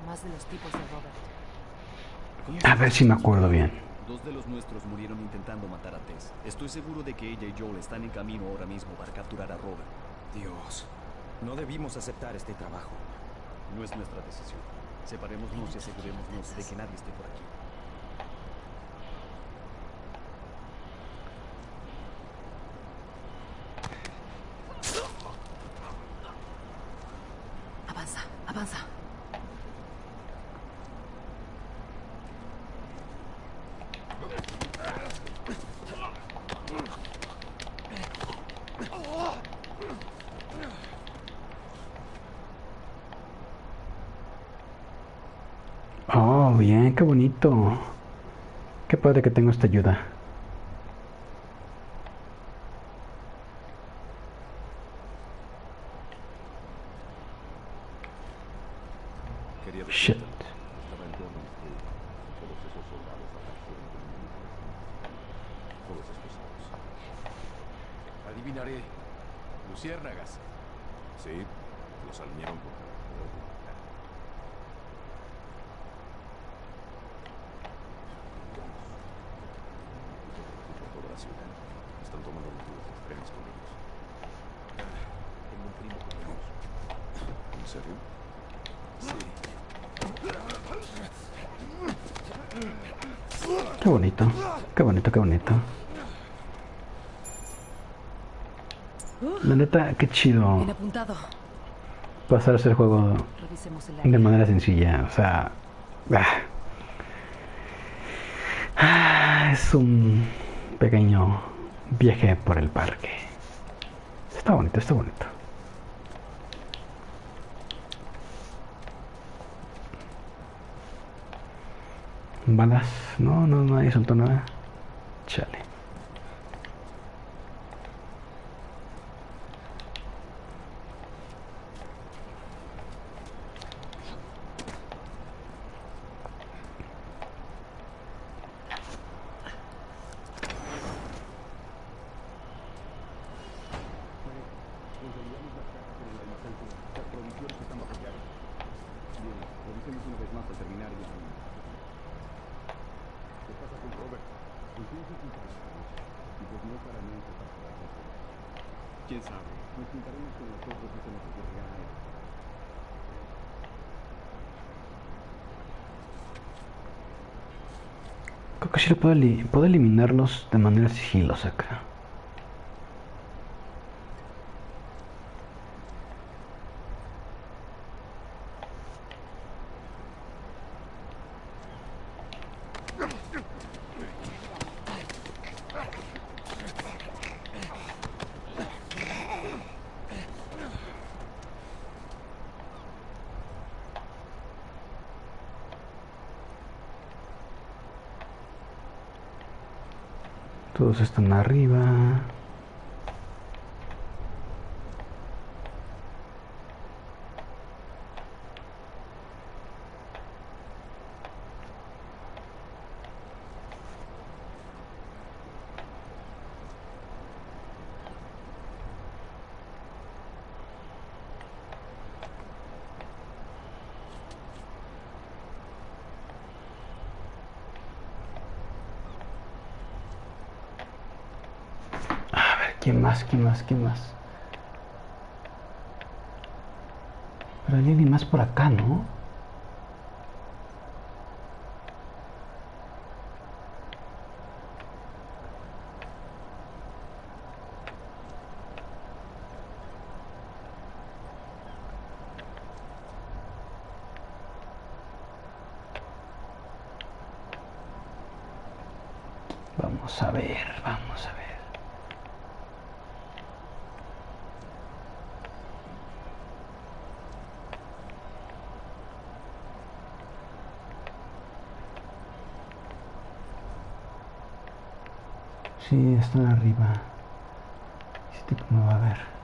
Más de los tipos de Robert. A ver si me acuerdo bien. Dos de los nuestros murieron intentando matar a Tess. Estoy seguro de que ella y Joel están en camino ahora mismo para capturar a Robert. Dios, no debimos aceptar este trabajo. No es nuestra decisión. Separémonos y asegurémonos de que nadie esté por aquí. Avanza, avanza. Oh, bien, qué bonito. Que tengo esta ayuda. Quería Shit. Adivinaré. Luciérnagas. Sí, los alinearon por toda la ciudad. Están tomando medidas extremas con ellos. Tengo un primo con ellos. ¿En serio? Qué bonito. Qué bonito, qué bonito. La neta, qué chido pasar a hacer juego de manera sencilla. O sea, ah. Ah, es un pequeño viaje por el parque. Está bonito, está bonito. Balas. No, no, nadie soltó nada. Chale. Revisemos una vez más al terminar y ¿Qué pasa con Robert? Y pues no para mí para ¿Quién sabe? Nos juntaremos con nosotros y se nos ocurrirá algo. Eli- puedo eliminarlos de manera sigilosa acá. Arriba. ¿Quién más? ¿Quién más? ¿Quién más? Pero hay alguien más por acá, ¿no? Vamos a ver, vamos a ver. Sí, están arriba. Este me va a ver.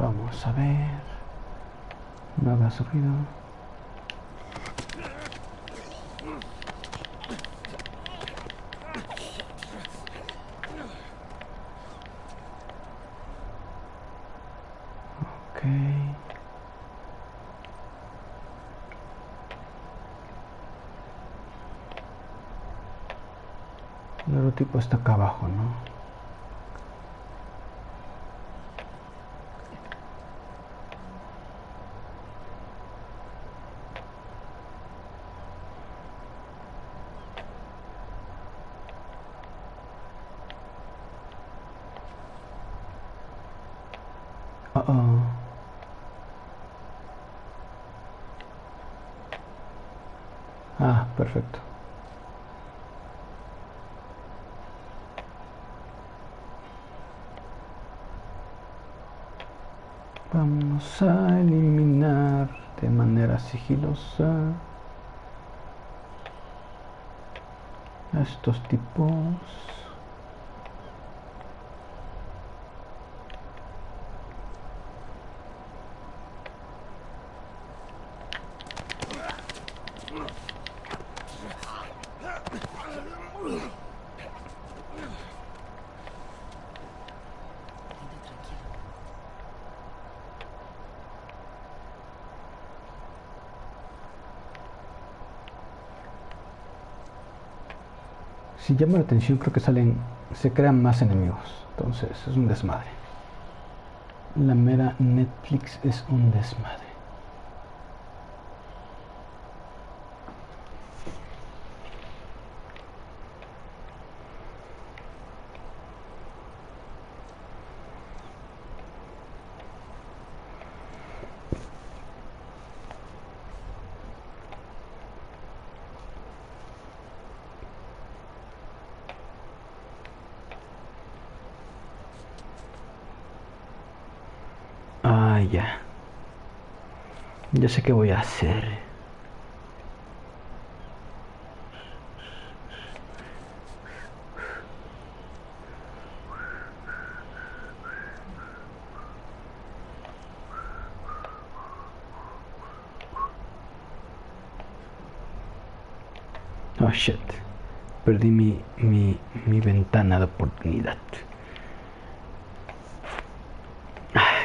Vamos a ver. Ok. El otro tipo está acá abajo, ¿no? Uh oh. Ah, perfecto. Vamos a eliminar de manera estos tipos. si llama la atención creo que salen se crean más enemigos. Entonces es un desmadre. La mera Netflix es un desmadre ya. Ya sé qué voy a hacer. Oh shit. Perdí mi, mi, mi ventana de oportunidad.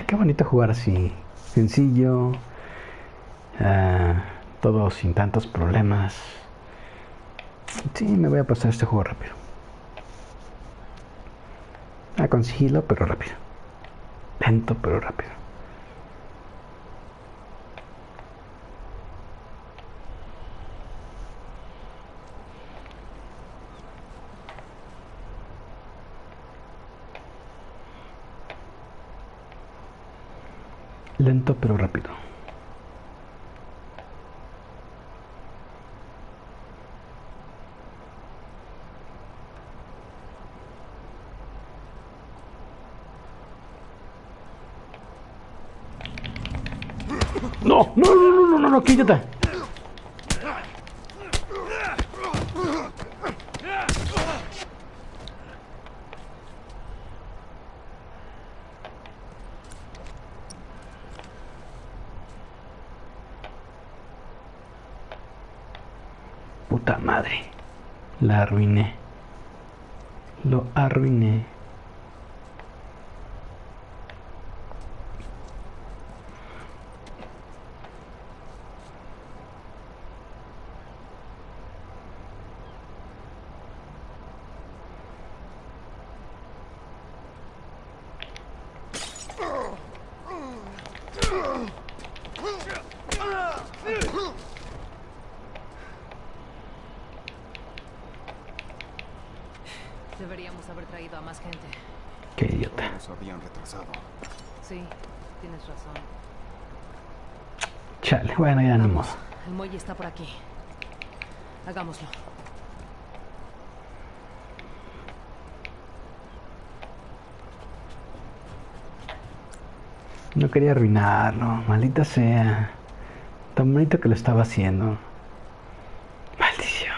qué bonito jugar así, sencillo, Uh, todo sin tantos problemas. Sí, me voy a pasar este juego rápido. Ah, a consigilo, pero rápido. Lento, pero rápido. Lento pero rápido. Puta madre. La arruiné. Lo arruiné. Deberíamos haber traído a más gente. Qué idiota. Nos habían retrasado. Sí, tienes razón. Chale, bueno, ya no modo. El muelle está por aquí. Hagámoslo. No quería arruinarlo, maldita sea. Tan bonito que lo estaba haciendo. Maldición.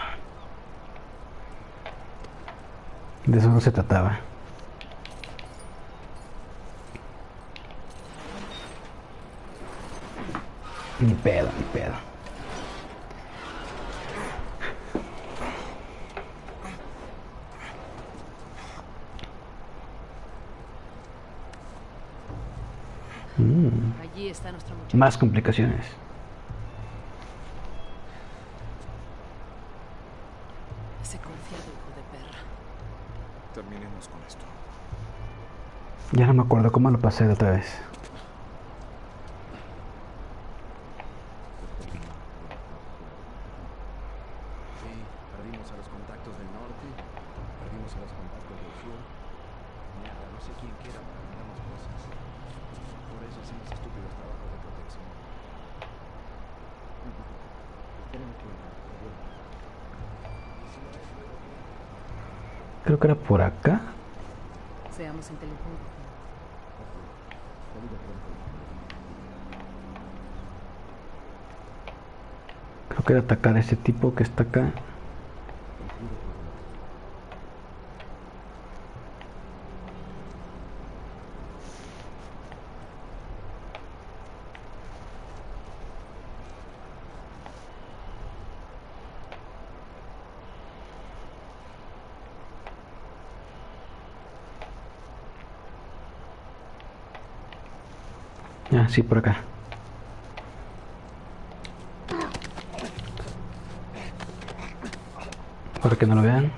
De eso no se trataba. Ni pedo, ni pedo. Mm, Allí está nuestro muchacho. Más complicaciones. Ese confiado hijo de perra. Terminemos con esto. Ya no me acuerdo cómo lo pasé de otra vez. Sí, perdimos a los contactos del norte, perdimos a los contactos del sur. Mierda, no sé quién queda para arreglar las cosas. Por eso hacemos estúpidos trabajos Creo que era por acá. Seamos inteligentes. Creo que era atacar a ese tipo que está acá. Sí, por acá. Para que no lo vean.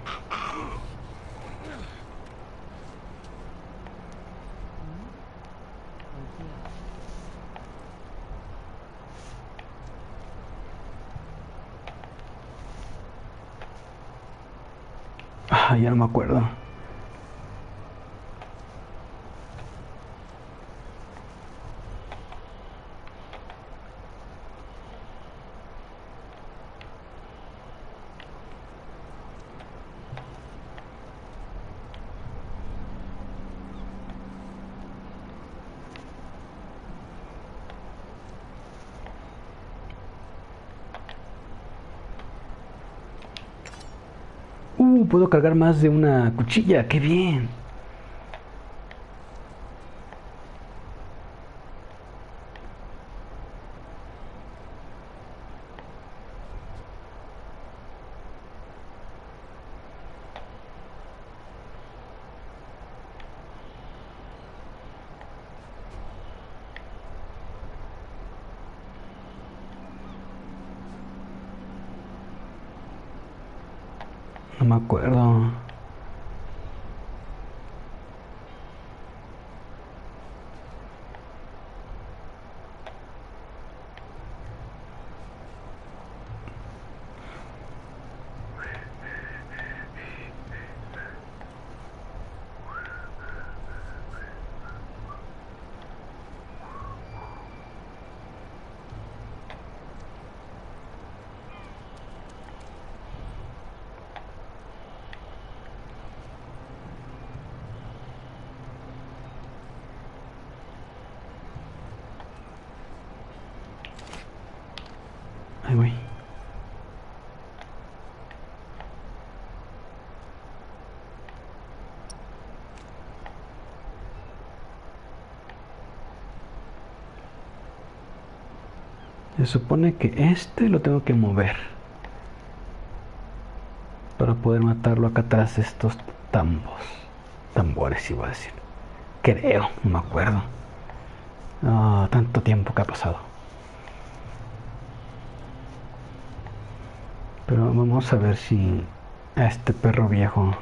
Ah, ya no me acuerdo. Uh, puedo cargar más de una cuchilla, qué bien. Supone que este lo tengo que mover. Para poder matarlo acá atrás de estos tambos. Tambores iba a decir. Creo, no me acuerdo. Ah, tanto tiempo que ha pasado. Pero vamos a ver si a este perro viejo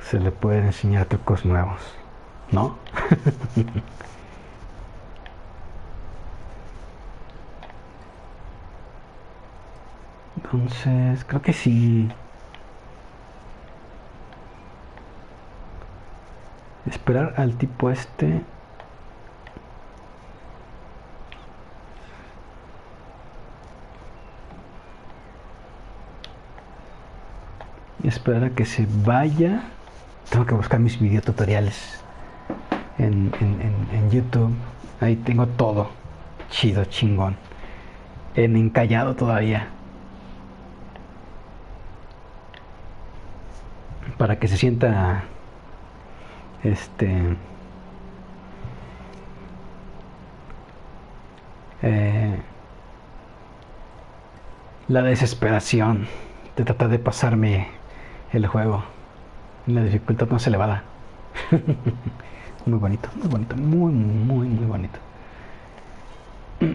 se le puede enseñar trucos nuevos. ¿No? Entonces, creo que sí. Esperar al tipo este. Y esperar a que se vaya. Tengo que buscar mis videotutoriales en, en, en YouTube. Ahí tengo todo. Chido, chingón. En encallado todavía. Para que se sienta este eh, la desesperación de tratar de pasarme el juego. La dificultad más elevada. Muy bonito muy bonito muy muy muy bonito.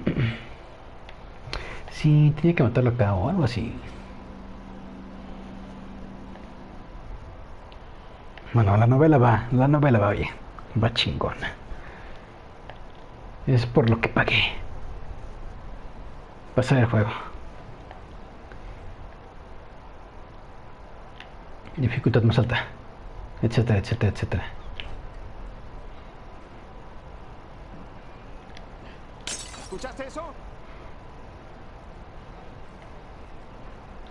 Sí tenía que matarlo acá o algo así Bueno, la novela va, la novela va bien, va chingona. Es por lo que pagué. Pasar el juego. Dificultad más alta, etcétera, etcétera, etcétera. ¿Escuchaste eso?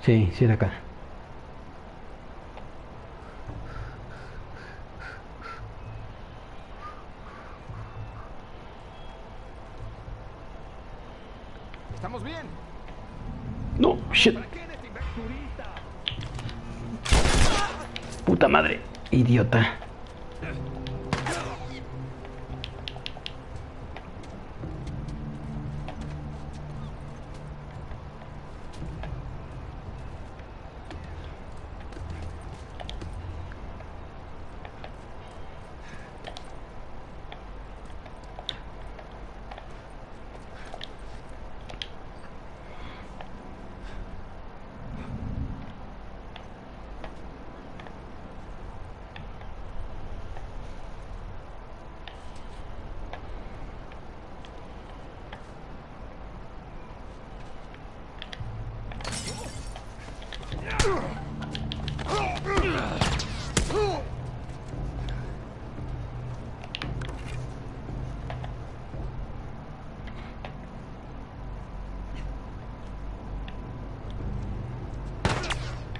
Sí, sí era acá. Madre, idiota.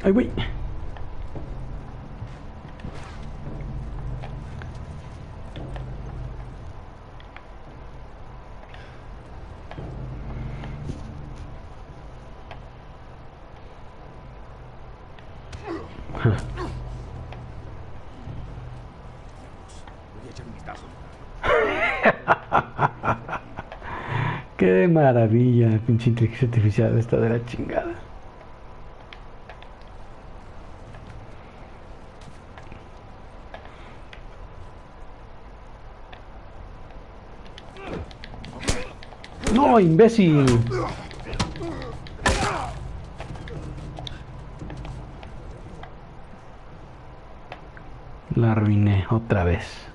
Ay, güey. Voy a echar un vistazo. Qué maravilla, pinche inteligencia artificial esta de la chingada. No, imbécil. La arruiné otra vez.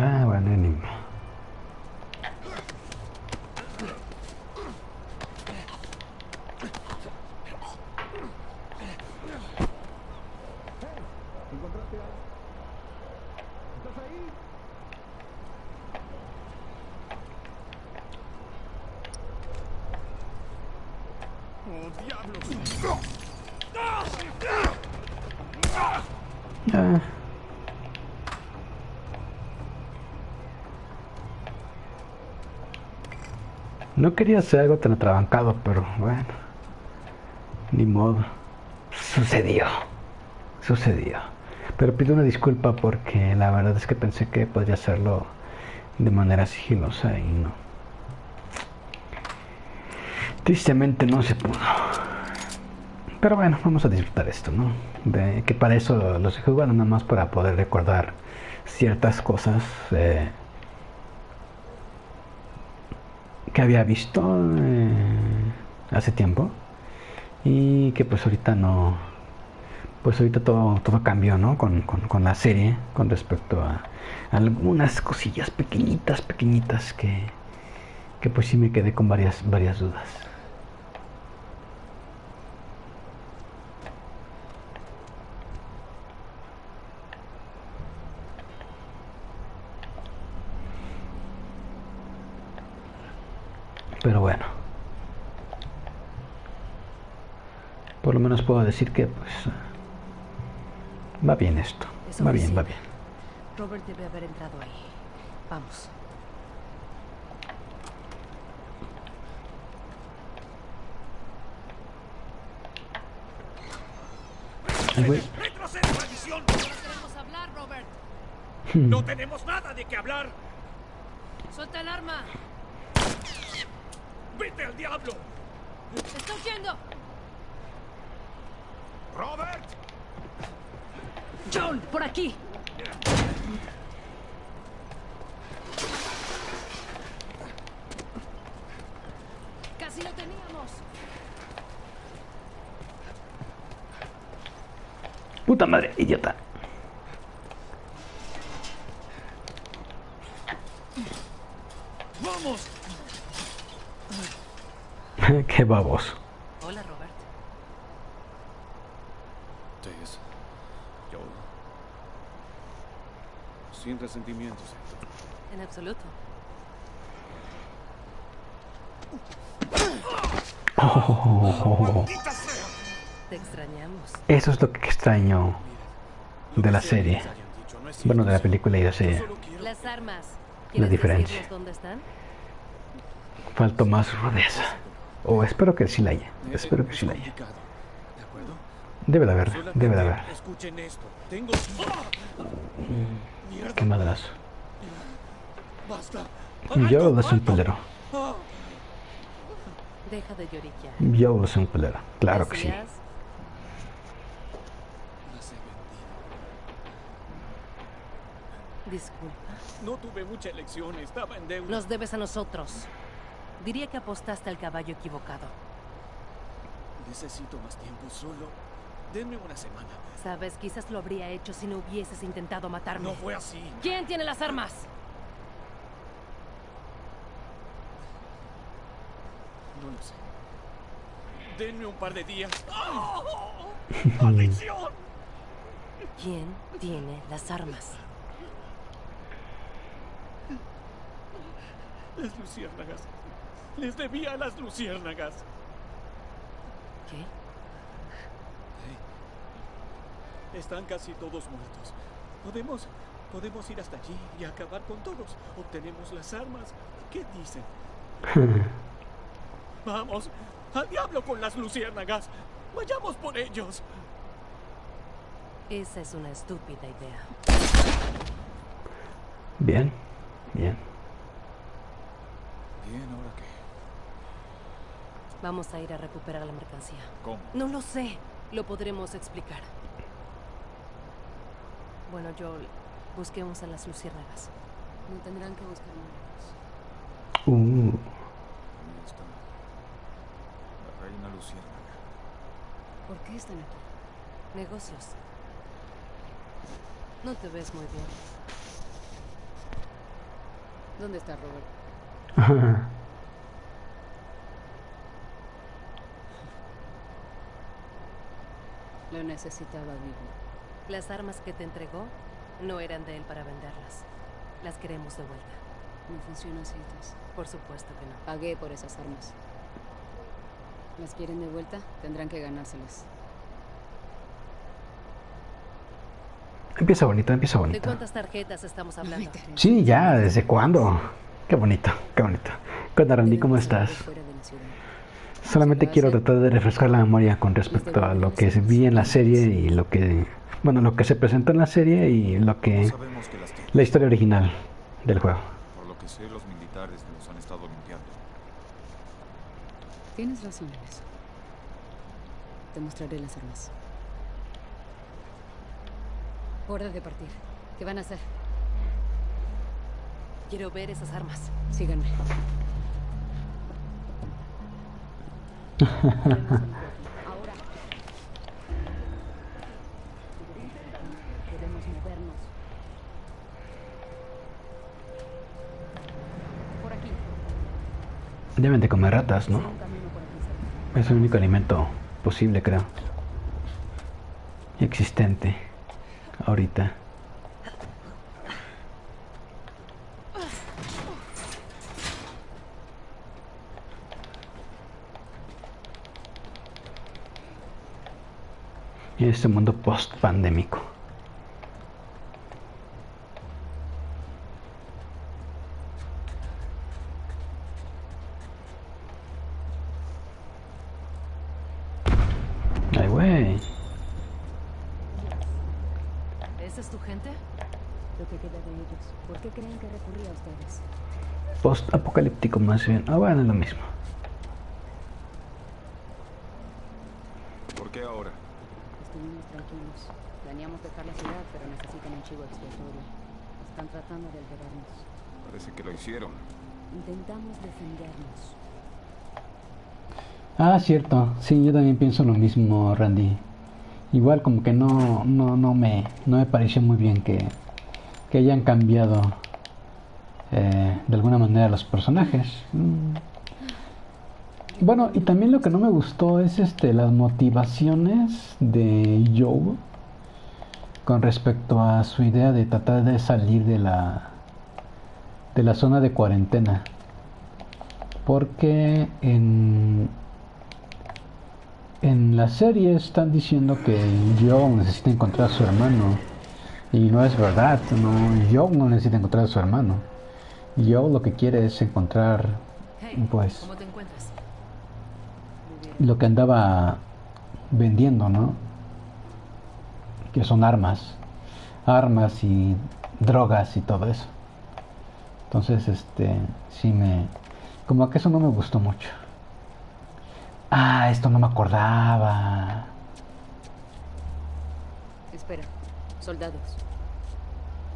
Ah, bueno, ni modo. ¿Encontraste algo? ¿Estás ahí? Ah. No quería hacer algo tan atrabancado, pero bueno. Ni modo. Sucedió. Sucedió. Pero pido una disculpa porque la verdad es que pensé que podría hacerlo de manera sigilosa y no. Tristemente no se pudo. Pero bueno, vamos a disfrutar esto, ¿no? De que para eso los he jugado nada más para poder recordar ciertas cosas eh, que había visto eh, hace tiempo y que pues ahorita no pues ahorita todo, todo cambió ¿no? Con, con, la serie con respecto a, algunas cosillas pequeñitas pequeñitas que, que pues sí me quedé con varias varias dudas Pero bueno. Por lo menos puedo decir que pues va bien esto. va bien, va bien. Robert debe haber entrado ahí. Vamos. maldición! No queremos hablar, Robert. No tenemos nada de qué hablar. Suelta el arma. ¡Vete al diablo! ¡Estoy yendo! ¡Robert! ¡John, por aquí! ¡Casi lo teníamos! ¡Puta madre, idiota! ¡Vamos! Qué baboso. Hola, Robert. Tess. Yo. Sin resentimientos, En absoluto. Oh. Te extrañamos. Eso es lo que extraño de la serie. Bueno, de la película y la serie. Las armas. La diferencia. ¿Dónde están? Faltó más rudeza. O espero que sí la haya. Espero que sí la haya. Debe de haber, debe de haber. Escuchen esto. Tengo... Qué madrazo. Basta. Yo lo soy un pelero. Deja de lloriquear. Yo lo soy un pelero. Claro que sí. Disculpa. No tuve mucha elección, estaba en deuda. Nos debes a nosotros. Diría que apostaste al caballo equivocado. Necesito más tiempo solo. Denme una semana. Sabes, quizás lo habría hecho si no hubieses intentado matarme. No fue así. ¿Quién tiene las armas? No lo sé. Denme un par de días. ¡Maldición! ¿Quién tiene las armas? Las luciérnagas. Les debía a las luciérnagas. ¿Qué? Están casi todos muertos. Podemos, podemos ir hasta allí y acabar con todos. Obtenemos las armas. ¿Qué dicen? Vamos, al diablo con las luciérnagas. Vayamos por ellos. Esa es una estúpida idea. Bien, bien. Bien, ¿ahora qué? Vamos a ir a recuperar la mercancía. ¿Cómo? No lo sé. Lo podremos explicar. Bueno, Joel, busquemos a las luciérnagas. No tendrán que buscar más. Uh. Ahí está. La reina luciérnaga. ¿Por qué están aquí? Negocios. No te ves muy bien. ¿Dónde está Robert? Lo necesitaba vivo. Las armas que te entregó no eran de él para venderlas. Las queremos de vuelta. ¿No funciona así, Por supuesto que no. Pagué por esas armas. ¿Las quieren de vuelta? Tendrán que ganárselas. Empieza bonito, empieza ¿De bonito. cuántas tarjetas estamos hablando? Sí, ya, ¿desde cuándo? Qué bonito, qué bonito. ¿Qué onda, Randy? ¿Cómo estás? Solamente quiero tratar de refrescar la memoria con respecto a lo que vi en la serie y lo que, bueno, lo que se presentó en la serie y lo que, la historia original del juego. Por lo que sé, los militares nos han estado limpiando. Tienes razón en eso. Te mostraré las armas. Hora de partir. ¿Qué van a hacer? Quiero ver esas armas. Síganme. Deben de comer ratas, ¿no? Es el único alimento posible, creo. Y existente. Ahorita. En este mundo post-pandémico. Ay, güey. ¿Esa es tu gente? Lo que queda de ellos. ¿Por qué creen que recurrí a ustedes? Post-apocalíptico más bien. Ah, bueno, es lo mismo. ¿Por qué ahora? Estuvimos tranquilos. Planeamos dejar la ciudad, pero necesitan un chivo expiatorio. Están tratando de alterarnos. Parece que lo hicieron. Intentamos defendernos. Ah, cierto. Sí, yo también pienso lo mismo, Randy. Igual como que no, no, no me, no me pareció muy bien que, que hayan cambiado eh, de alguna manera los personajes. Mm. Bueno, y también lo que no me gustó es este las motivaciones de Joe con respecto a su idea de tratar de salir de la de la zona de cuarentena. Porque en en la serie están diciendo que Joe necesita encontrar a su hermano y no es verdad, no Joe no necesita encontrar a su hermano. Joe lo que quiere es encontrar pues lo que andaba vendiendo, ¿no? Que son armas. Armas y drogas y todo eso. Entonces, este, sí me... Como que eso no me gustó mucho. Ah, esto no me acordaba. Espera. Soldados.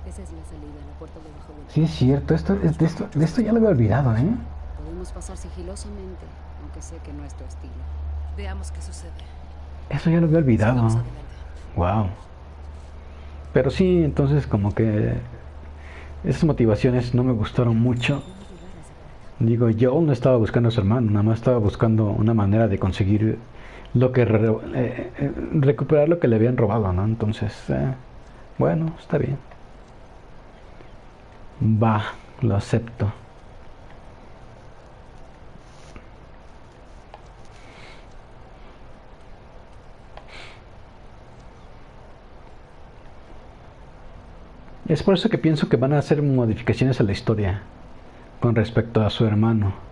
Esa es la salida, la puerta debajo del... Sí, es cierto. Esto, es- de, esto, de esto ya lo había olvidado, ¿eh? Podemos pasar sigilosamente, aunque sé que no es tu estilo. Veamos qué sucede. Eso ya lo había olvidado. Wow. Pero sí, entonces como que esas motivaciones no me gustaron mucho. Digo, yo no estaba buscando a su hermano, nada más estaba buscando una manera de conseguir lo que eh, eh, recuperar lo que le habían robado, ¿no? Entonces, eh, bueno, está bien. Va, lo acepto. Es por eso que pienso que van a hacer modificaciones a la historia con respecto a su hermano.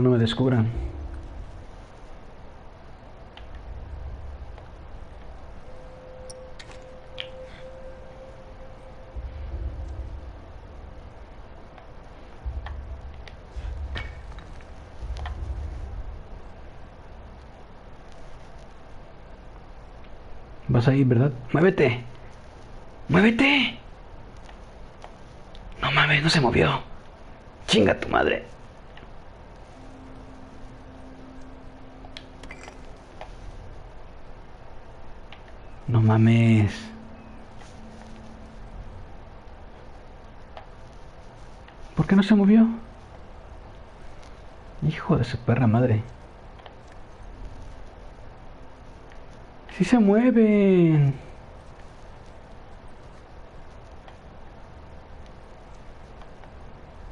No me descubran. Vas ahí, ¿verdad? ¡Muévete! ¡Muévete! No mames, no se movió. Chinga tu madre. No mames. ¿Por qué no se movió? Hijo de su perra madre. Sí se mueven.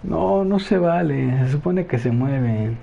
No, no se vale. Se supone que se mueven.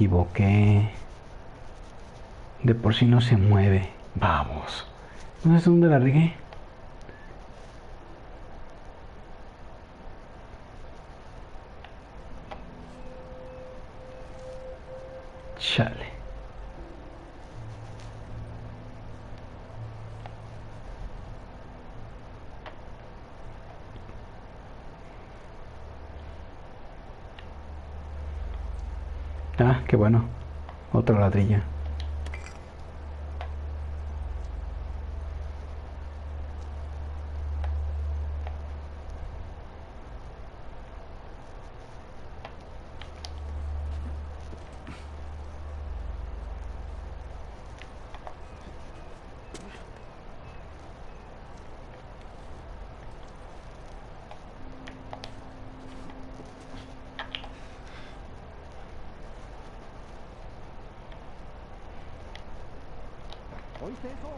Equivoqué. De por sí no se mueve. Vamos. ¿No sé dónde la regué? Chale. Ah, qué bueno. Otra ladrilla. ¿Oíste eso?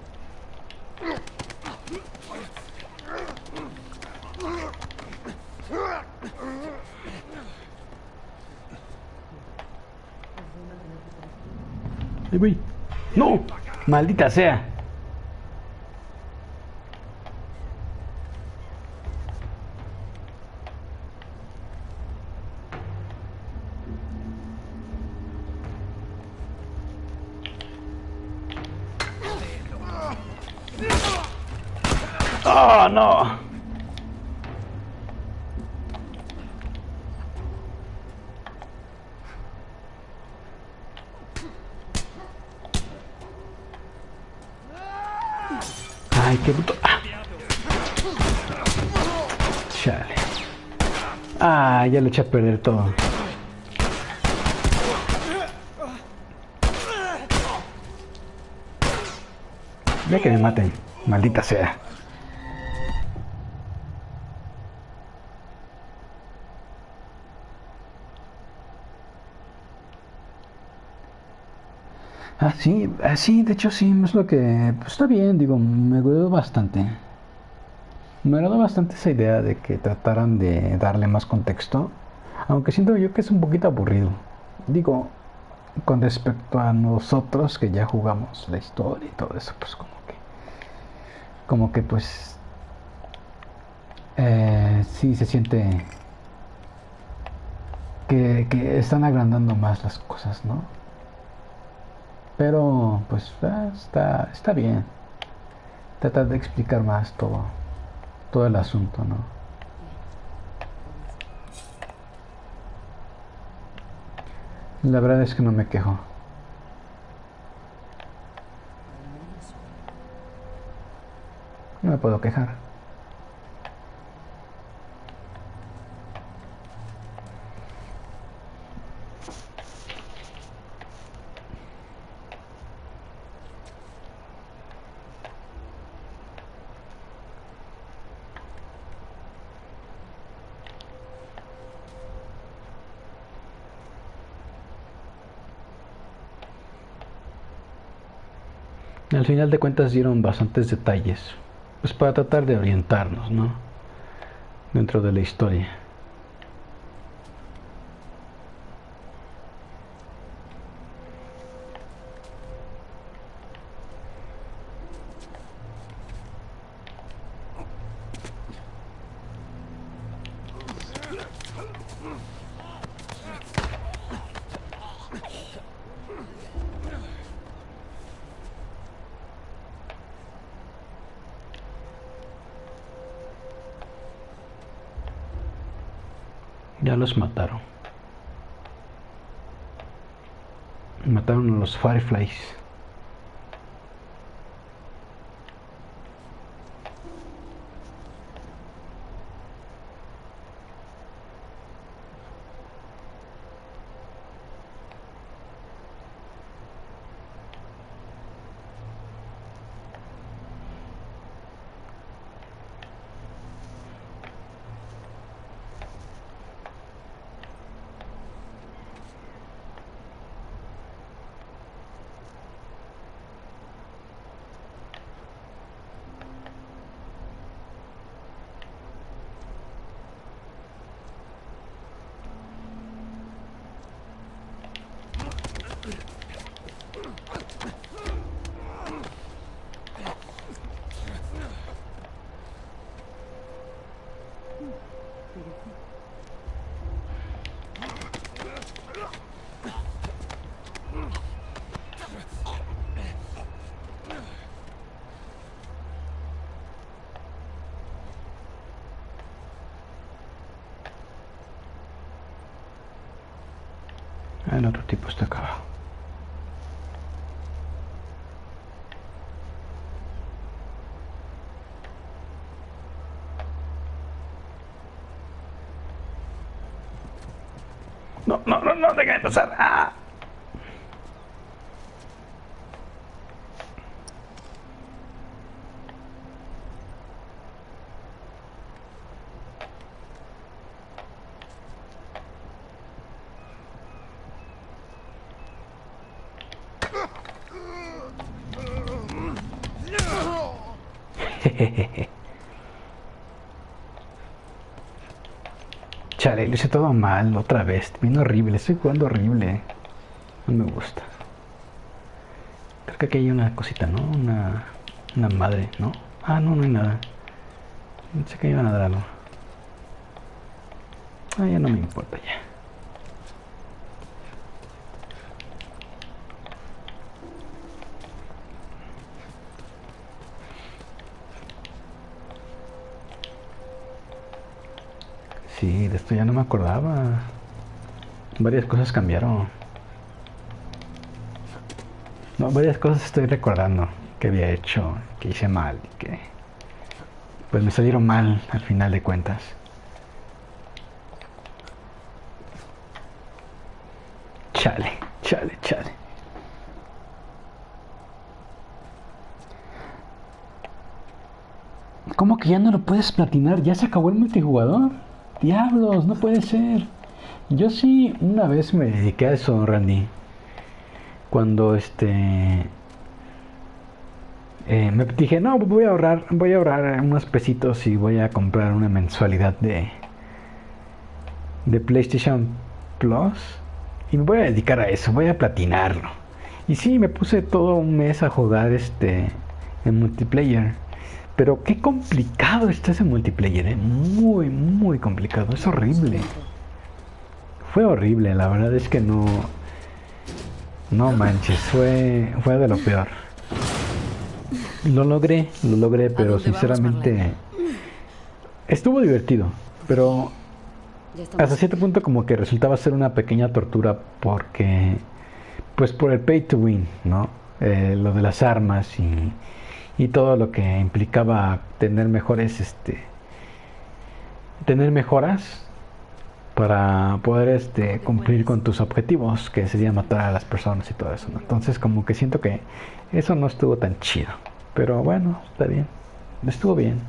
¡No! Maldita sea. Ya le eché a perder todo. Ya que me maten, maldita sea. Ah, sí, ah, sí, de hecho sí, es lo que... Pues está bien, digo, me agradó bastante. Me agradó bastante esa idea de que trataran de darle más contexto, aunque siento yo que es un poquito aburrido. Digo, con respecto a nosotros que ya jugamos la historia y todo eso, pues como que... Como que pues... Eh, sí se siente... Que, que están agrandando más las cosas, ¿no? Pero, pues, eh, está, está bien. Tratar de explicar más todo, todo el asunto, ¿no? La verdad es que no me quejo. No me puedo quejar. Al final de cuentas dieron bastantes detalles, pues para tratar de orientarnos, ¿no? Dentro de la historia. Ya mataron. Mataron a los Fireflies. El otro tipo está acá abajo. No, no, no, no, déjame pasar. ¡Ah! Chale, lo hice todo mal otra vez. Bien horrible, estoy jugando horrible. No me gusta. Creo que aquí hay una cosita, ¿no? Una, una madre, ¿no? Ah, no, no hay nada. Pensé que iban a dar algo. Ah, ya no me importa ya. Esto ya no me acordaba. Varias cosas cambiaron. No, varias cosas estoy recordando que había hecho, que hice mal que pues me salieron mal al final de cuentas. Chale, chale, chale. ¿Cómo que ya no lo puedes platinar? ¿Ya se acabó el multijugador? Diablos, no puede ser. Yo sí una vez me dediqué a eso, Randy. Cuando este eh, me dije, no, voy a ahorrar, voy a ahorrar unos pesitos y voy a comprar una mensualidad de de PlayStation Plus y me voy a dedicar a eso, voy a platinarlo. Y sí, me puse todo un mes a jugar este en multiplayer. Pero qué complicado está ese multiplayer, ¿eh? muy, muy complicado, es horrible. Fue horrible, la verdad es que no... No manches, fue, fue de lo peor. Lo logré, lo logré, pero sinceramente... Estuvo divertido, pero hasta cierto punto como que resultaba ser una pequeña tortura porque... Pues por el pay to win, ¿no? Eh, lo de las armas y y todo lo que implicaba tener mejores este tener mejoras para poder este cumplir con tus objetivos que sería matar a las personas y todo eso entonces como que siento que eso no estuvo tan chido. Pero bueno está bien. Estuvo bien.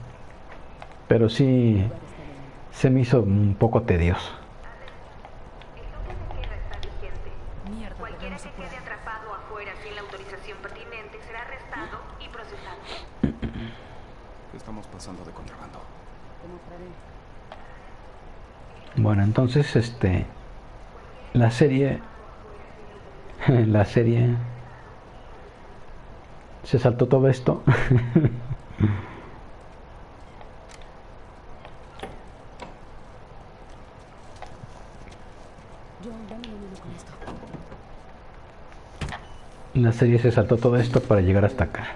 Pero sí se me hizo un poco tedioso Cualquiera que quede atrapado afuera sin la autorización pertinente será arrestado y procesado. Estamos pasando de contrabando. Bueno, entonces este la serie la serie se saltó todo esto. La serie se saltó todo esto para llegar hasta acá.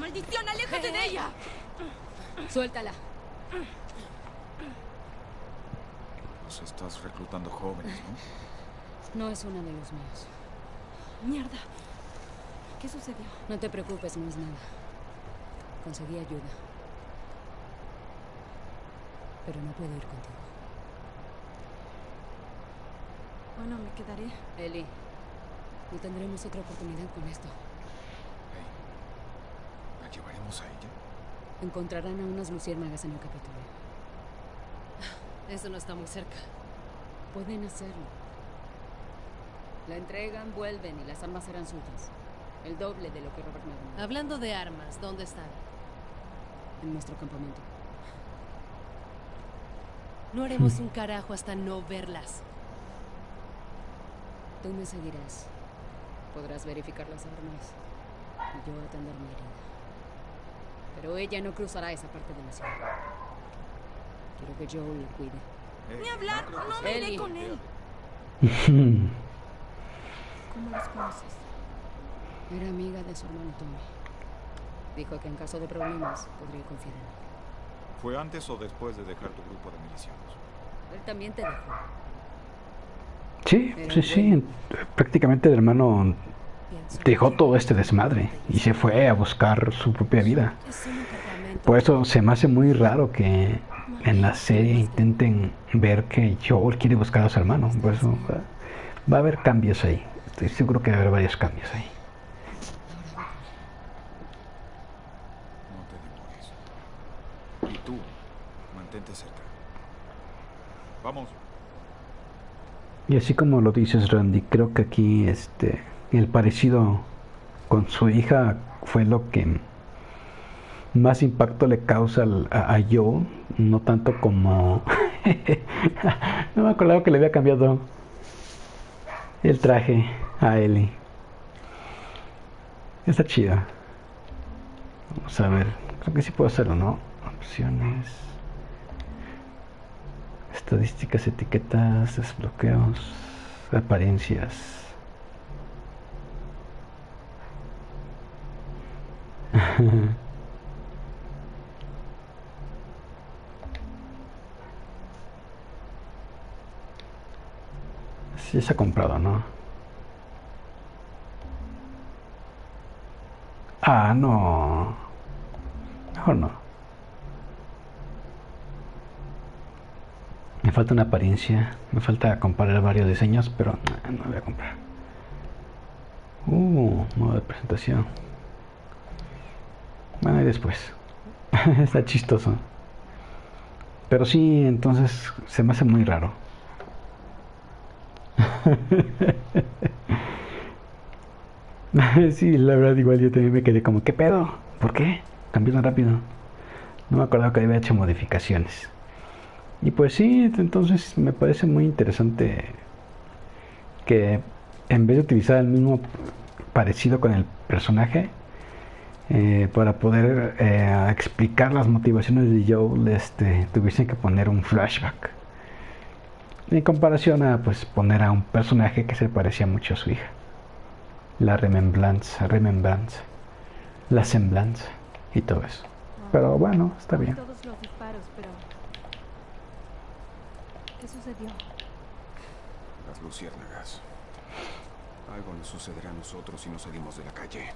¡Maldición, aléjate de ella! Suéltala. Nos estás reclutando jóvenes, ¿no? No es uno de los míos. Mierda. ¿Qué sucedió? No te preocupes, no es nada. Conseguí ayuda. Pero no puedo ir contigo. Bueno, me quedaré. Eli, no tendremos otra oportunidad con esto. ¿La llevaremos a ella? Encontrarán a unas luciérnagas en el Capitolio. Eso no está muy cerca. Pueden hacerlo. La entregan, vuelven y las armas serán suyas. El doble de lo que Robert me. Hablando de armas, ¿dónde están? En nuestro campamento. No haremos un carajo hasta no verlas. Tú me seguirás. Podrás verificar las armas y yo atender mi herida. Pero ella no cruzará esa parte de la ciudad. Quiero que Joel la cuide. Ni hablar, no me iré con él. ¿Cómo los conoces? Era amiga de su hermano Tommy. Dijo que en caso de problemas podría confiar en él. ¿Fue antes o después de dejar tu grupo de milicianos? Él también te dejó. Sí, sí, sí. Prácticamente el hermano dejó todo este desmadre y se fue a buscar su propia vida. Por eso se me hace muy raro que en la serie intenten ver que Joel quiere buscar a su hermano. Por eso va, va a haber cambios ahí. Estoy seguro que va a haber varios cambios ahí. No te demores. Y tú, mantente cerca. Vamos. Y así como lo dices Randy, creo que aquí este el parecido con su hija fue lo que más impacto le causa a, a Joe, no tanto como no me acordaba que le había cambiado el traje a Ellie. Está chida. Vamos a ver, creo que sí puedo hacerlo, ¿no? Opciones. Estadísticas, etiquetas, desbloqueos, apariencias. Sí se ha comprado, ¿no? Ah, no. Mejor no. Me falta una apariencia. Me falta comparar varios diseños, pero no, no voy a comprar. Uh, modo de presentación. Bueno, y después. Está chistoso. Pero sí, entonces se me hace muy raro. sí, la verdad igual yo también me quedé como, ¿qué pedo? ¿Por qué? Cambió tan rápido. No me acordaba que había hecho modificaciones. Y pues sí, entonces me parece muy interesante que en vez de utilizar el mismo parecido con el personaje, eh, para poder eh, explicar las motivaciones de Joel, este, tuviesen que poner un flashback. En comparación a pues poner a un personaje que se parecía mucho a su hija. La remembranza, remembranza, la semblanza y todo eso. Pero bueno, está bien. Todos los disparos, pero... ¿Qué sucedió? Las luciérnagas. Algo nos sucederá a nosotros si no salimos de la calle.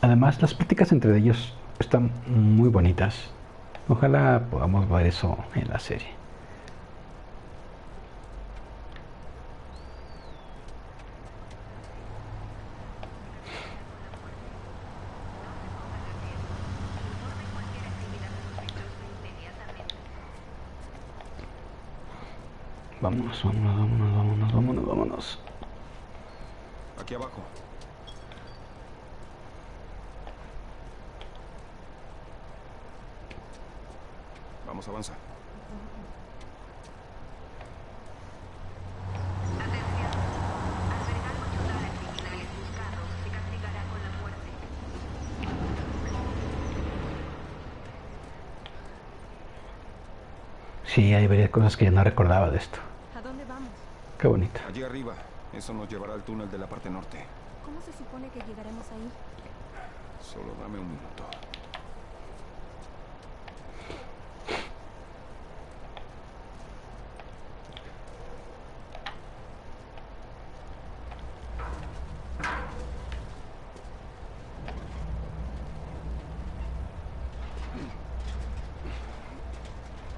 Además, las pláticas entre ellos están muy bonitas. Ojalá podamos ver eso en la serie. Vámonos, vámonos, vámonos, vámonos, vámonos, vámonos. Aquí abajo. Vamos, avanza. Sí, hay varias cosas que ya no recordaba de esto. Qué bonito. Allí arriba. Eso nos llevará al túnel de la parte norte. ¿Cómo se supone que llegaremos ahí? Solo dame un minuto.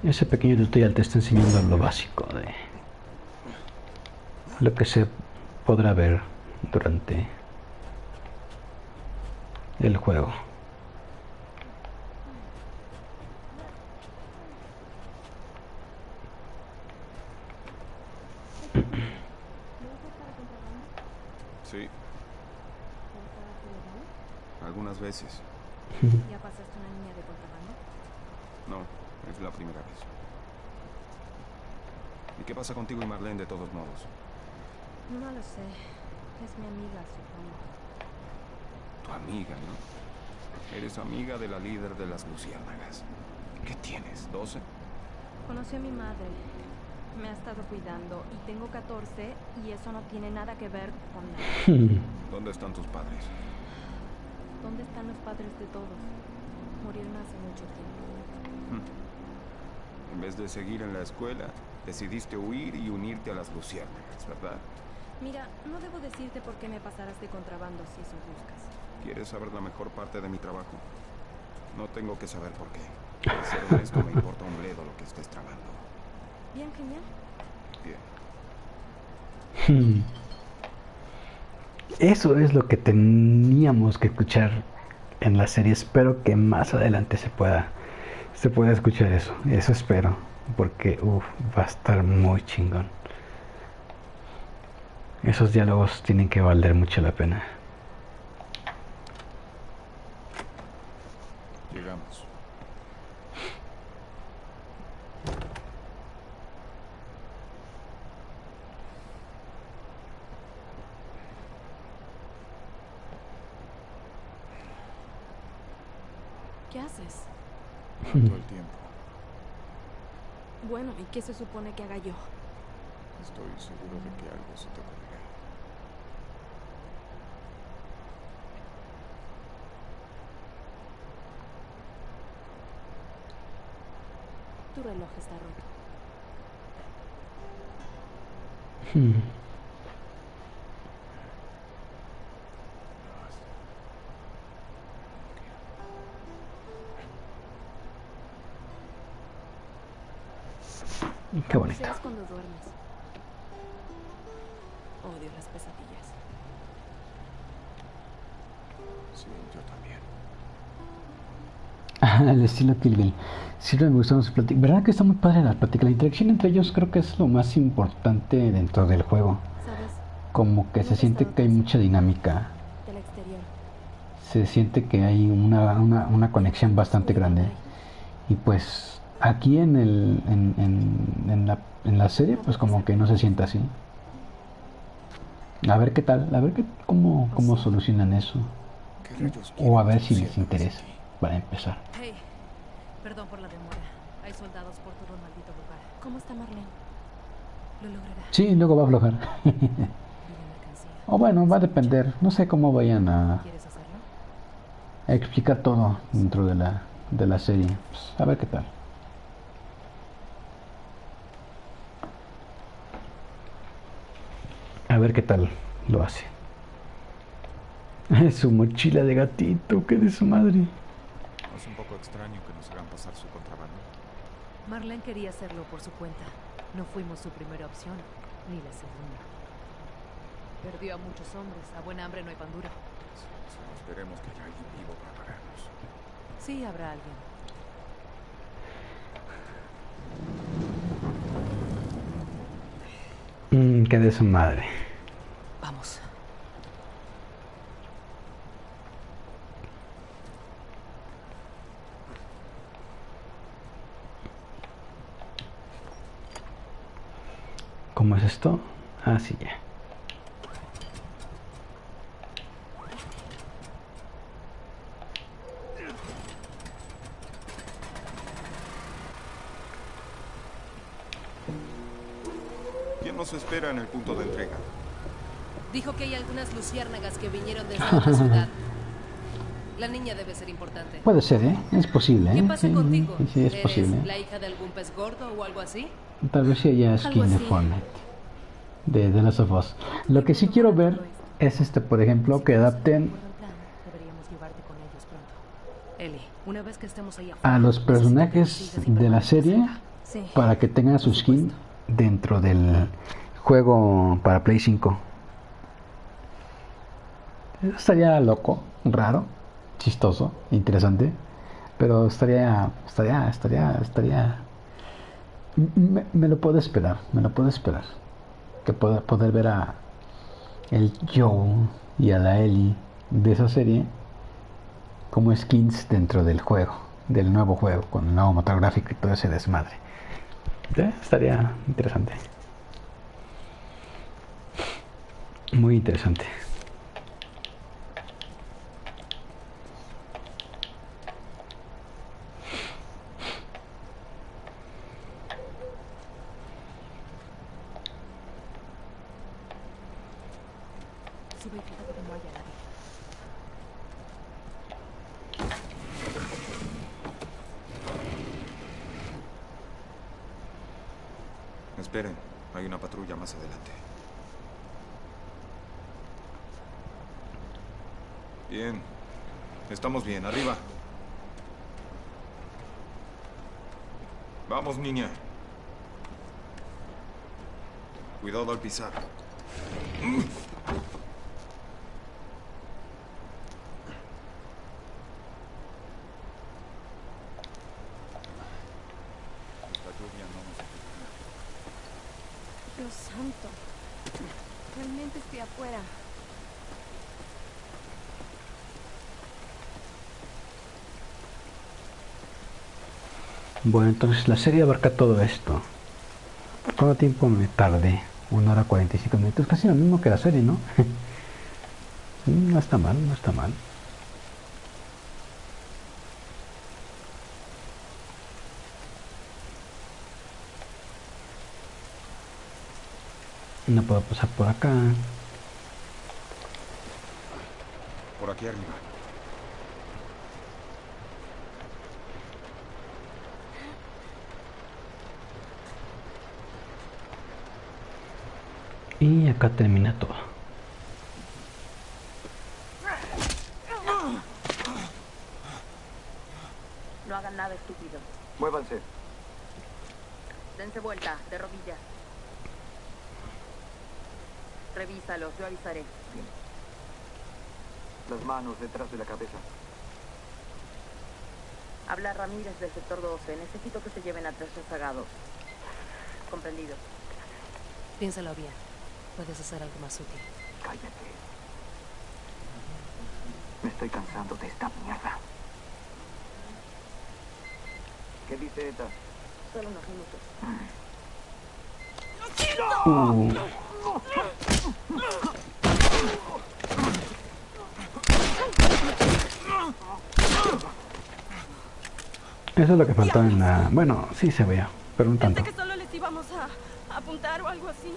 Ese pequeño tutorial te está enseñando lo básico lo que se podrá ver durante el juego. Sí. Algunas veces. ¿Ya pasaste una línea de contrabando? No, es la primera vez. ¿Y qué pasa contigo y Marlene de todos modos? No lo sé. Es mi amiga, supongo. Tu amiga, ¿no? Eres amiga de la líder de las luciérnagas. ¿Qué tienes? ¿12? Conocí a mi madre. Me ha estado cuidando y tengo 14 y eso no tiene nada que ver con nada. ¿Dónde están tus padres? ¿Dónde están los padres de todos? Murieron hace mucho tiempo. En vez de seguir en la escuela, decidiste huir y unirte a las luciérnagas, ¿verdad? Mira, no debo decirte por qué me pasarás de contrabando si eso buscas. ¿Quieres saber la mejor parte de mi trabajo? No tengo que saber por qué. Para ser honesto, me importa un bledo lo que estés tramando. Bien, genial. Bien. Hmm. Eso es lo que teníamos que escuchar en la serie. Espero que más adelante se pueda se pueda escuchar eso. Eso espero, porque uf, va a estar muy chingón. Esos diálogos tienen que valer mucho la pena. Llegamos. ¿Qué haces? Todo el tiempo. Bueno, ¿y qué se supone que haga yo? Estoy seguro de que algo se te ocurrirá. Tu reloj está roto. Hmm. Qué bonito. Las pesadillas. Sí, yo también. El estilo Kill Bill. Siempre me gustan sus pláticas. ¿Verdad que está muy padre la plática? La interacción entre ellos creo que es lo más importante dentro del juego. ¿Sabes? Como que se siente que hay mucha dinámica. Del exterior. Se siente que hay una, una, una conexión bastante grande. Y pues aquí en, el, en, en, en, la, en la serie pues como que no se siente así. A ver qué tal, a ver qué, cómo, cómo solucionan eso. O a ver si les interesa para empezar. Hey, perdón por la demora. Hay soldados por todo el maldito lugar. ¿Cómo está Marlene? Lo logrará. Sí, luego va a aflojar. o bueno, va a depender. No sé cómo vayan a, a explicar todo dentro de la, de la serie. Pues, a ver qué tal. A ver qué tal lo hace. Su mochila de gatito, que de su madre. Es un poco extraño que nos hagan pasar su contrabando. Marlene quería hacerlo por su cuenta. No fuimos su primera opción, ni la segunda. Perdió a muchos hombres. A buena hambre no hay pan duro. Solo esperemos que haya alguien vivo para pagarnos. Sí, habrá alguien. Mm, que de su madre. Vamos. ¿Cómo es esto? Así ya. ¿Quién nos espera en el punto de entrega? Dijo que hay algunas luciérnagas que vinieron desde otra ciudad. La niña debe ser importante. Puede ser, ¿eh? Es posible, ¿eh? ¿Qué pasa Sí, contigo? sí, es ¿Eres posible. la hija de algún pez gordo o algo así? Tal vez sí haya skin de The Last of Us. Lo que sí quiero ver es este, por ejemplo, que adapten a los personajes de la serie para que tengan su skin dentro del juego para Play 5. Estaría loco, raro, chistoso, interesante, pero estaría, estaría, estaría, estaría. Me, me lo puedo esperar, me lo puedo esperar. Que pueda poder ver a el Joe y a la Ellie de esa serie como skins dentro del juego, del nuevo juego, con el nuevo motor gráfico y todo ese desmadre. ¿Eh? Estaría interesante. Muy interesante. Dios santo. Realmente estoy afuera. Bueno, entonces la serie abarca todo esto. ¿Cuánto tiempo me tarde? 1 hora 45 minutos, casi lo mismo que la serie, ¿no? no está mal, no está mal. No puedo pasar por acá. Por aquí arriba. Y acá termina todo. No hagan nada estúpido. Muévanse. Dense vuelta, de rodillas. Revísalos, yo avisaré. Las manos detrás de la cabeza. Habla Ramírez del sector 12. Necesito que se lleven a tres rezagados. Comprendido. Piénsalo bien. Puedes hacer algo más útil. Cállate. Me estoy cansando de esta mierda. ¿Qué dice ETA? Solo unos minutos. Uh. Eso es lo que faltaba en la... Bueno, sí se veía, pero un tanto. Pensé que solo les íbamos a apuntar o algo así.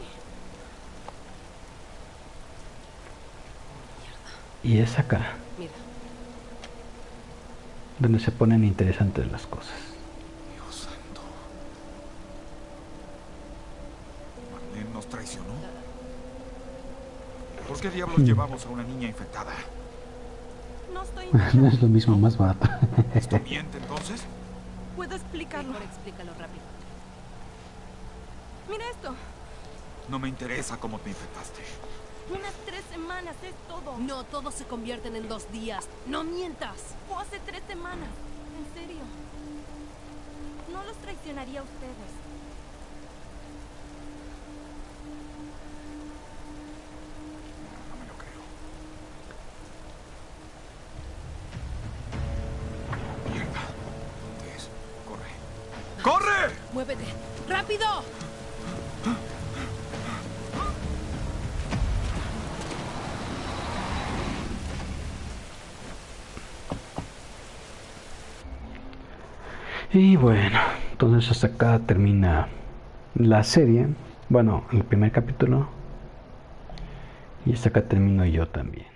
Y es acá Mira, donde se ponen interesantes las cosas. Dios santo. Marlene nos traicionó. ¿Por qué diablos Hmm. llevamos a una niña infectada? No estoy... no es lo mismo, más barato. ¿Esto miente entonces? Puedo explicarlo. mejor explícalo rápido. Mira esto. No me interesa cómo te infectaste. Unas tres semanas es todo. No, todos se convierten en dos días. ¡No mientas! Fue hace tres semanas. En serio. No los traicionaría a ustedes. Y bueno, entonces hasta acá termina la serie. Bueno, el primer capítulo. Y hasta acá termino yo también.